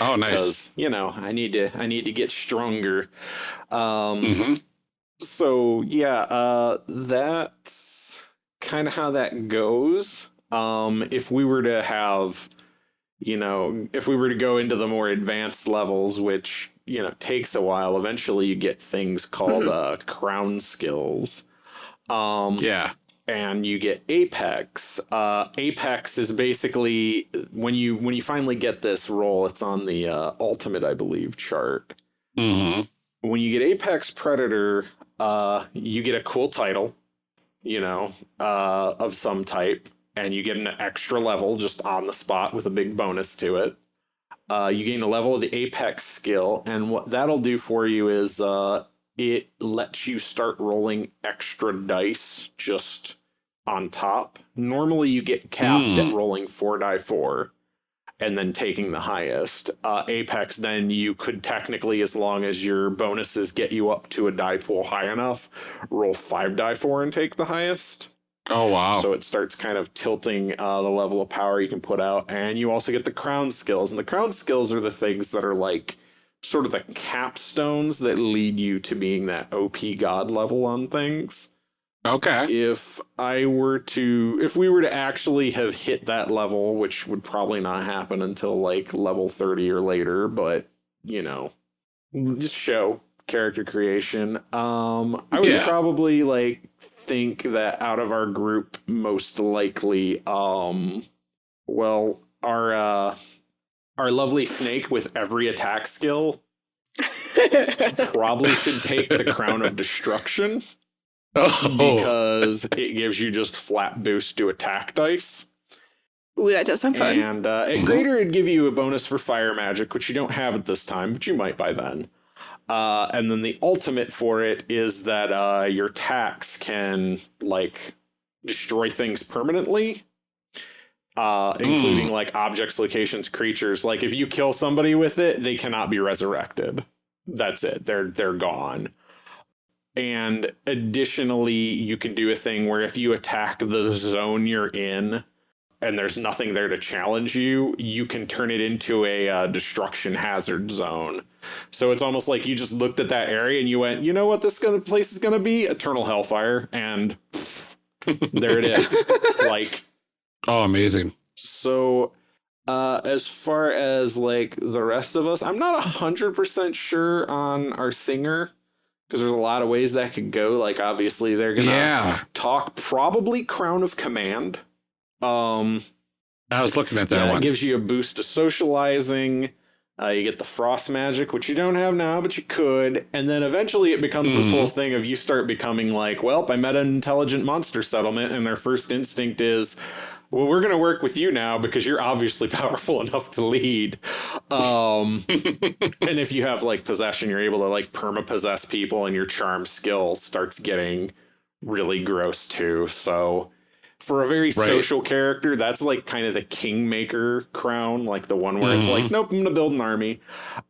Oh, nice. because you know I need to, I need to get stronger. Um, hmm so yeah, uh, that's kind of how that goes. Um, if we were to have, you know, if we were to go into the more advanced levels, which you know takes a while, eventually you get things called uh, crown skills. Um, Yeah. and you get apex uh apex is basically when you when you finally get this role, it's on the uh ultimate i believe chart Mm-hmm. when you get apex predator uh you get a cool title you know uh of some type and you get an extra level just on the spot with a big bonus to it uh you gain a level of the apex skill and what that'll do for you is uh it lets you start rolling extra dice just on top normally you get capped at Hmm. rolling four die four and then taking the highest. Uh, Apex, then you could technically, as long as your bonuses get you up to a die pool high enough, roll five die four and take the highest. Oh wow. So it starts kind of tilting uh, the level of power you can put out, and you also get the crown skills. And the crown skills are the things that are like sort of the capstones that lead you to being that OP god level on things okay. if I were to, if we were to actually have hit that level, which would probably not happen until like level 30 or later, but you know, just show character creation. Um, I would Yeah. probably like think that out of our group, most likely, um, well, our, uh, our lovely snake with every attack skill probably should take the crown of destruction Oh, because it gives you just flat boost to attack dice. Ooh, that does sound fun. And uh, at Mhm. greater, it'd give you a bonus for fire magic, which you don't have at this time, but you might by then. Uh, and then the ultimate for it is that uh, your tax can like destroy things permanently, uh, including like objects, locations, creatures. Like if you kill somebody with it, they cannot be resurrected. That's it. They're they're gone. And additionally, you can do a thing where if you attack the zone you're in and there's nothing there to challenge you, you can turn it into a uh, destruction hazard zone. So it's almost like you just looked at that area and you went, you know what this gonna, place is going to be? Eternal Hellfire. And pff, there it is. like, Oh, amazing. so uh, as far as like the rest of us, I'm not 100% sure on our singer because there's a lot of ways that could go. Like, obviously, they're going to Yeah. talk probably Crown of Command. Um, I was looking at that yeah, one. it gives you a boost to socializing. Uh, you get the frost magic, which you don't have now, but you could. And then eventually it becomes this Mhm. whole thing of you start becoming like, well, I met an intelligent monster settlement, and their first instinct is, well, we're going to work with you now because you're obviously powerful enough to lead. Um, and if you have like possession, you're able to like perma possess people, and your charm skill starts getting really gross too. So for a very Right. social character, that's like kind of the kingmaker crown, like the one where it's Mhm. like, nope, I'm gonna build an army.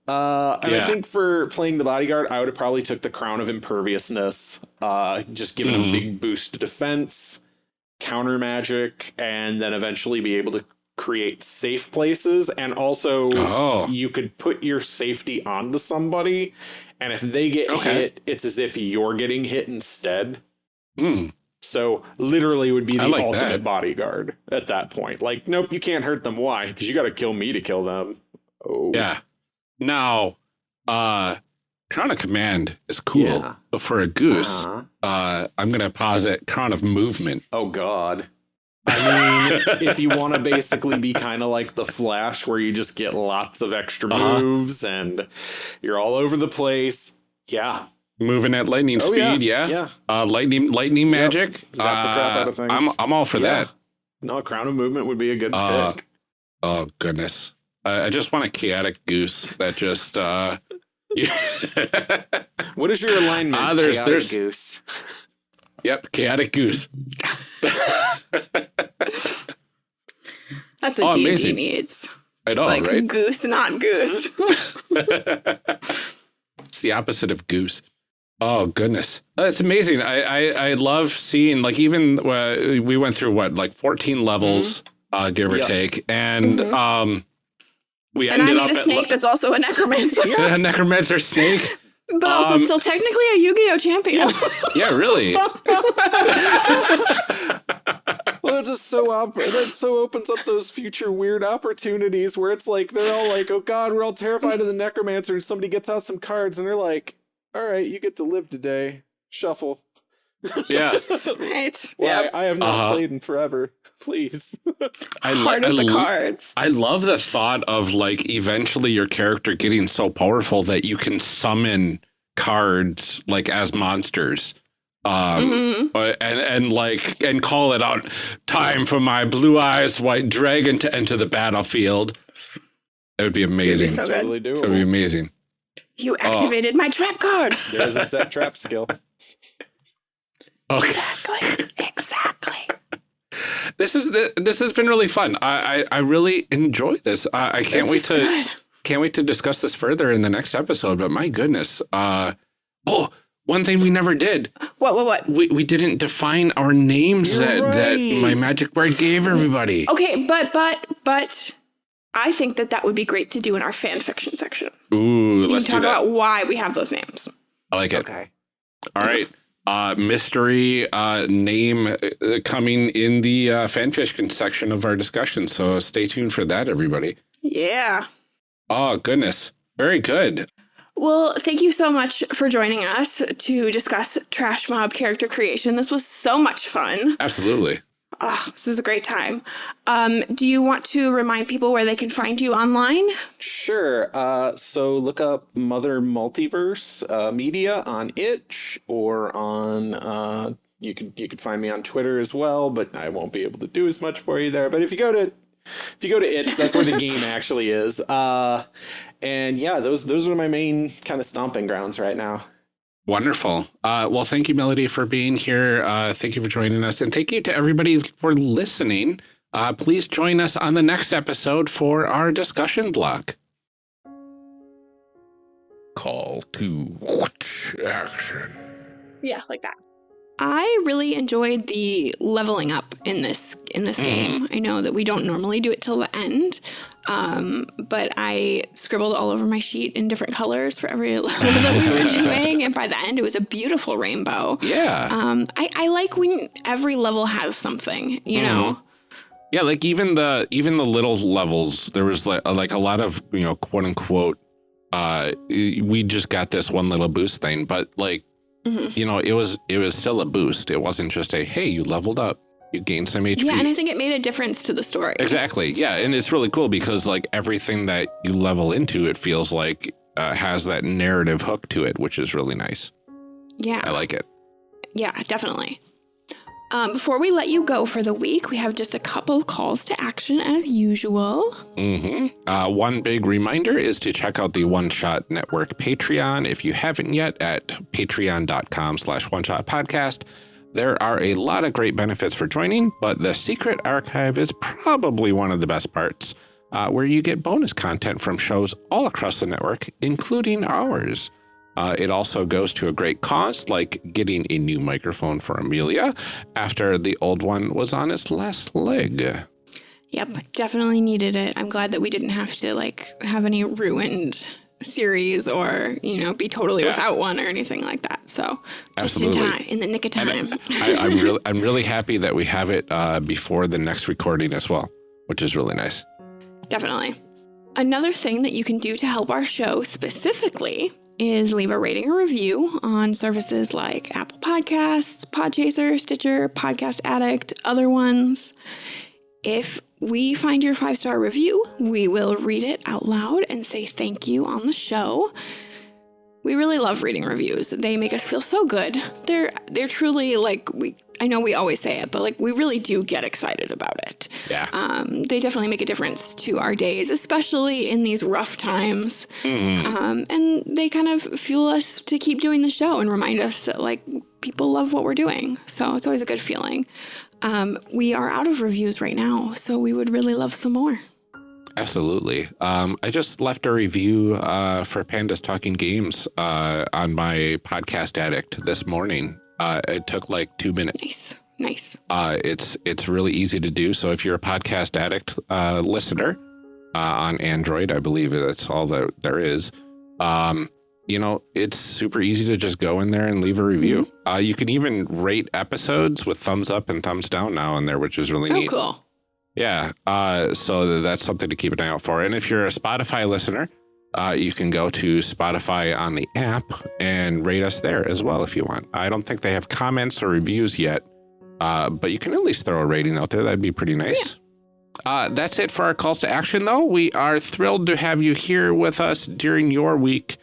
Uh, and I think for playing the bodyguard, I would have probably took the crown of imperviousness, uh, just giving Mhm. a big boost to defense, counter magic, and then eventually be able to create safe places. And also, Oh. you could put your safety onto somebody, and if they get Okay. hit, it's as if you're getting hit instead. Hmm. So literally would be the like ultimate that. bodyguard at that point. Like, nope, you can't hurt them. Why? Because you got to kill me to kill them. Oh, Yeah. Now, uh, Crown of Command is cool, Yeah. but for a goose, Uh-huh. uh, I'm gonna posit Crown of Movement. Oh God. I mean, if you want to basically be kind of like the Flash, where you just get lots of extra Uh-huh. moves and you're all over the place. Yeah. Moving at lightning Oh, speed, yeah. yeah. Yeah. Uh, lightning, lightning Yep. magic. Zap the crap out of Uh, things. I'm, I'm all for Yeah. that. No, Crown of Movement would be a good Uh, pick. Oh goodness, uh, I just want a chaotic goose that just. uh What is your alignment? Ah, there's- Chaotic there's- Goose. Yep, chaotic goose. That's Oh, what D&D needs. I know, like right? goose, not goose. it's the opposite of goose. Oh goodness, that's amazing. I, I I love seeing like even uh, we went through what like fourteen levels, uh, give or Yeah. take, and Mhm. um, we and I ended made up a snake at that's also a necromancer, yeah, a necromancer snake. but also Um, still technically a Yu-Gi-Oh champion. Yeah, really. Well, it's just so op- that so opens up those future weird opportunities where it's like they're all like, "Oh God, we're all terrified of the necromancer," and somebody gets out some cards and they're like, "All right, you get to live today. Shuffle." Yeah, right. Well, Yeah. I, I have not Uh-huh. played in forever. Please. I, lo- Part I, the lo- cards. I love the thought of like eventually your character getting so powerful that you can summon cards like as monsters. Um, Mhm. Uh, and and like and call it out time for my blue eyes white dragon to enter the battlefield it would be gonna be amazing so it good. totally would be amazing You activated my trap card. There's a set trap skill. okay Exactly. Exactly. this is the, this has been really fun i i, I really enjoy this i, I can't This wait to good. can't wait to discuss this further in the next episode but my goodness uh oh one thing we never did What? What? What? we, we didn't define our names You're that, that my magic word gave everybody Okay, but but but I think that that would be great to do in our fan fiction section. ooh We let's can do talk that about why we have those names. i like it Okay. All right. Uh, mystery uh, name uh, coming in the uh, fanfiction section of our discussion. So stay tuned for that, everybody. Yeah. Oh, goodness. Very good. Well, thank you so much for joining us to discuss Trash Mob character creation. This was so much fun. Absolutely. Ah, this is a great time. Um, do you want to remind people where they can find you online? Sure. Uh, so look up Mother Multiverse uh, Media on Itch or on. Uh, you could you could find me on Twitter as well, but I won't be able to do as much for you there. But if you go to if you go to itch, that's where the game actually is. Uh, and yeah, those those are my main kind of stomping grounds right now. Wonderful. Uh, well, thank you, Melody, for being here. Uh, thank you for joining us. And thank you to everybody for listening. Uh, please join us on the next episode for our discussion block. Call to action. Yeah, like that. I really enjoyed the leveling up in this in this game. I know that we don't normally do it till the end, um, but I scribbled all over my sheet in different colors for every level that we were doing, and by the end, it was a beautiful rainbow. Yeah. Um, I, I like when every level has something, you know. Yeah, like even the even the little levels, there was like like a lot of you know quote unquote. Uh, we just got this one little boost thing, but like Mhm. you know, it was it was still a boost. It wasn't just a hey, you leveled up, you gained some HP. Yeah, and I think it made a difference to the story. exactly. Yeah, and it's really cool because like everything that you level into, it feels like uh, has that narrative hook to it, which is really nice. Yeah. I like it. Yeah, definitely. Um, before we let you go for the week, we have just a couple calls to action as usual. hmm Uh, one big reminder is to check out the One Shot Network Patreon if you haven't yet at patreon.com slash one shot podcast. There are a lot of great benefits for joining, but the secret archive is probably one of the best parts, uh, where you get bonus content from shows all across the network, including ours. Uh, it also goes to a great cause, like getting a new microphone for Amelia after the old one was on its last leg. Yep, definitely needed it. I'm glad that we didn't have to like have any ruined series or you know be totally Yeah. without one or anything like that. So just in time, in the nick of time. I, I'm really, I'm really happy that we have it uh, before the next recording as well, which is really nice. Definitely. Another thing that you can do to help our show specifically is leave a rating or review on services like Apple Podcasts, Podchaser, Stitcher, Podcast Addict, other ones. If we find your five star review, we will read it out loud and say thank you on the show. We really love reading reviews. They make us feel so good. They're they're truly like we I know we always say it, but like we really do get excited about it Yeah. um, they definitely make a difference to our days, especially in these rough times. Mm. Um, and they kind of fuel us to keep doing the show and remind us that like people love what we're doing. So it's always a good feeling. Um, we are out of reviews right now, so we would really love some more. Absolutely. Um, I just left a review uh, for Pandas Talking Games uh, on my podcast addict this morning. Uh, it took like two minutes. Nice, nice. Uh, it's it's really easy to do. So if you're a podcast addict uh, listener uh, on Android, I believe that's all that there is. Um, you know, it's super easy to just go in there and leave a review. Uh, you can even rate episodes with thumbs up and thumbs down now in there, which is really Oh, neat. cool. Yeah. Uh, so that's something to keep an eye out for. And if you're a Spotify listener, uh, you can go to Spotify on the app and rate us there as well if you want. I don't think they have comments or reviews yet, uh, but you can at least throw a rating out there. That'd be pretty nice. Uh, that's it for our calls to action, though. We are thrilled to have you here with us during your week.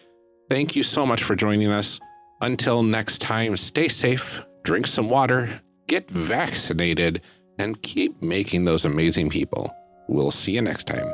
Thank you so much for joining us. Until next time, stay safe, drink some water, get vaccinated, and keep making those amazing people. We'll see you next time.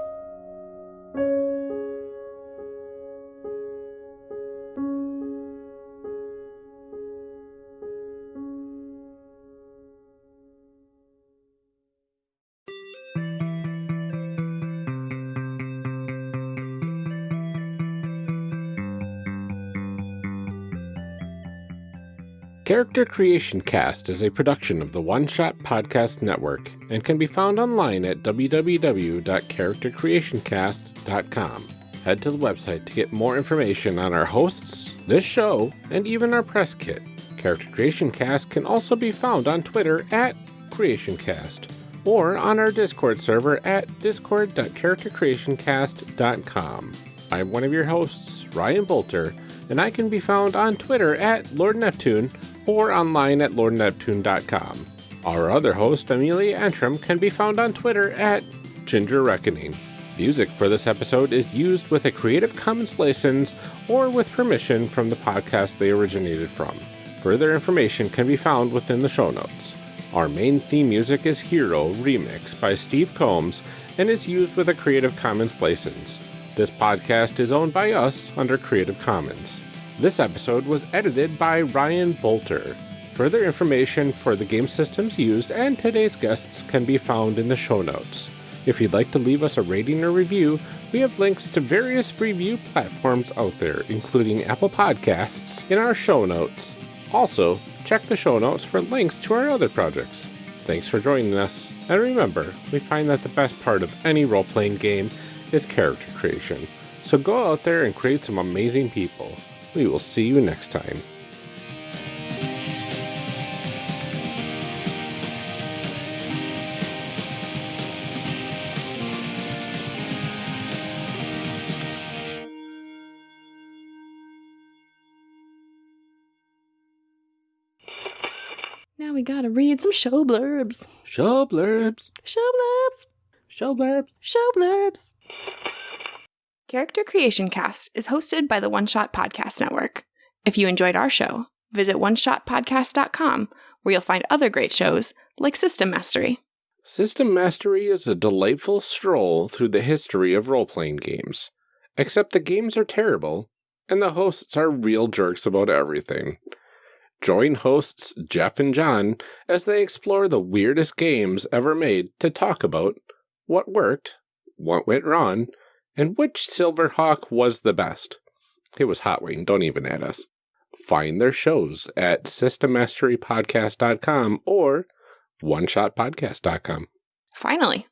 Character Creation Cast is a production of the One Shot Podcast Network and can be found online at www.charactercreationcast.com. Head to the website to get more information on our hosts, this show, and even our press kit. Character Creation Cast can also be found on Twitter at CreationCast or on our Discord server at discord.charactercreationcast.com. I'm one of your hosts, Ryan Boelter, and I can be found on Twitter at Lord Neptune or online at lordneptune.com. Our other host, Amelia Antrim, can be found on Twitter at Ginger Reckoning. Music for this episode is used with a Creative Commons license or with permission from the podcast they originated from. Further information can be found within the show notes. Our main theme music is Hero Remix by Steve Combs, and is used with a Creative Commons license. This podcast is owned by us under Creative Commons. This episode was edited by Ryan Boelter. Further information for the game systems used and today's guests can be found in the show notes. If you'd like to leave us a rating or review, we have links to various review platforms out there, including Apple Podcasts, in our show notes. Also, check the show notes for links to our other projects. Thanks for joining us, and remember, we find that the best part of any role playing game is character creation. So go out there and create some amazing people. We will see you next time. Now we gotta read some show blurbs. Show blurbs. Show blurbs. Show blurbs. Show blurbs. Character Creation Cast is hosted by the One Shot Podcast Network. If you enjoyed our show, visit oneshotpodcast.com where you'll find other great shows like System Mastery. System Mastery is a delightful stroll through the history of role playing games. Except the games are terrible, and the hosts are real jerks about everything. Join hosts Jeff and John as they explore the weirdest games ever made to talk about what worked, what went wrong, and which Silverhawk was the best. It was Hot Wing, don't even add us. Find their shows at systemmasterypodcast.com or oneshotpodcast.com. Finally,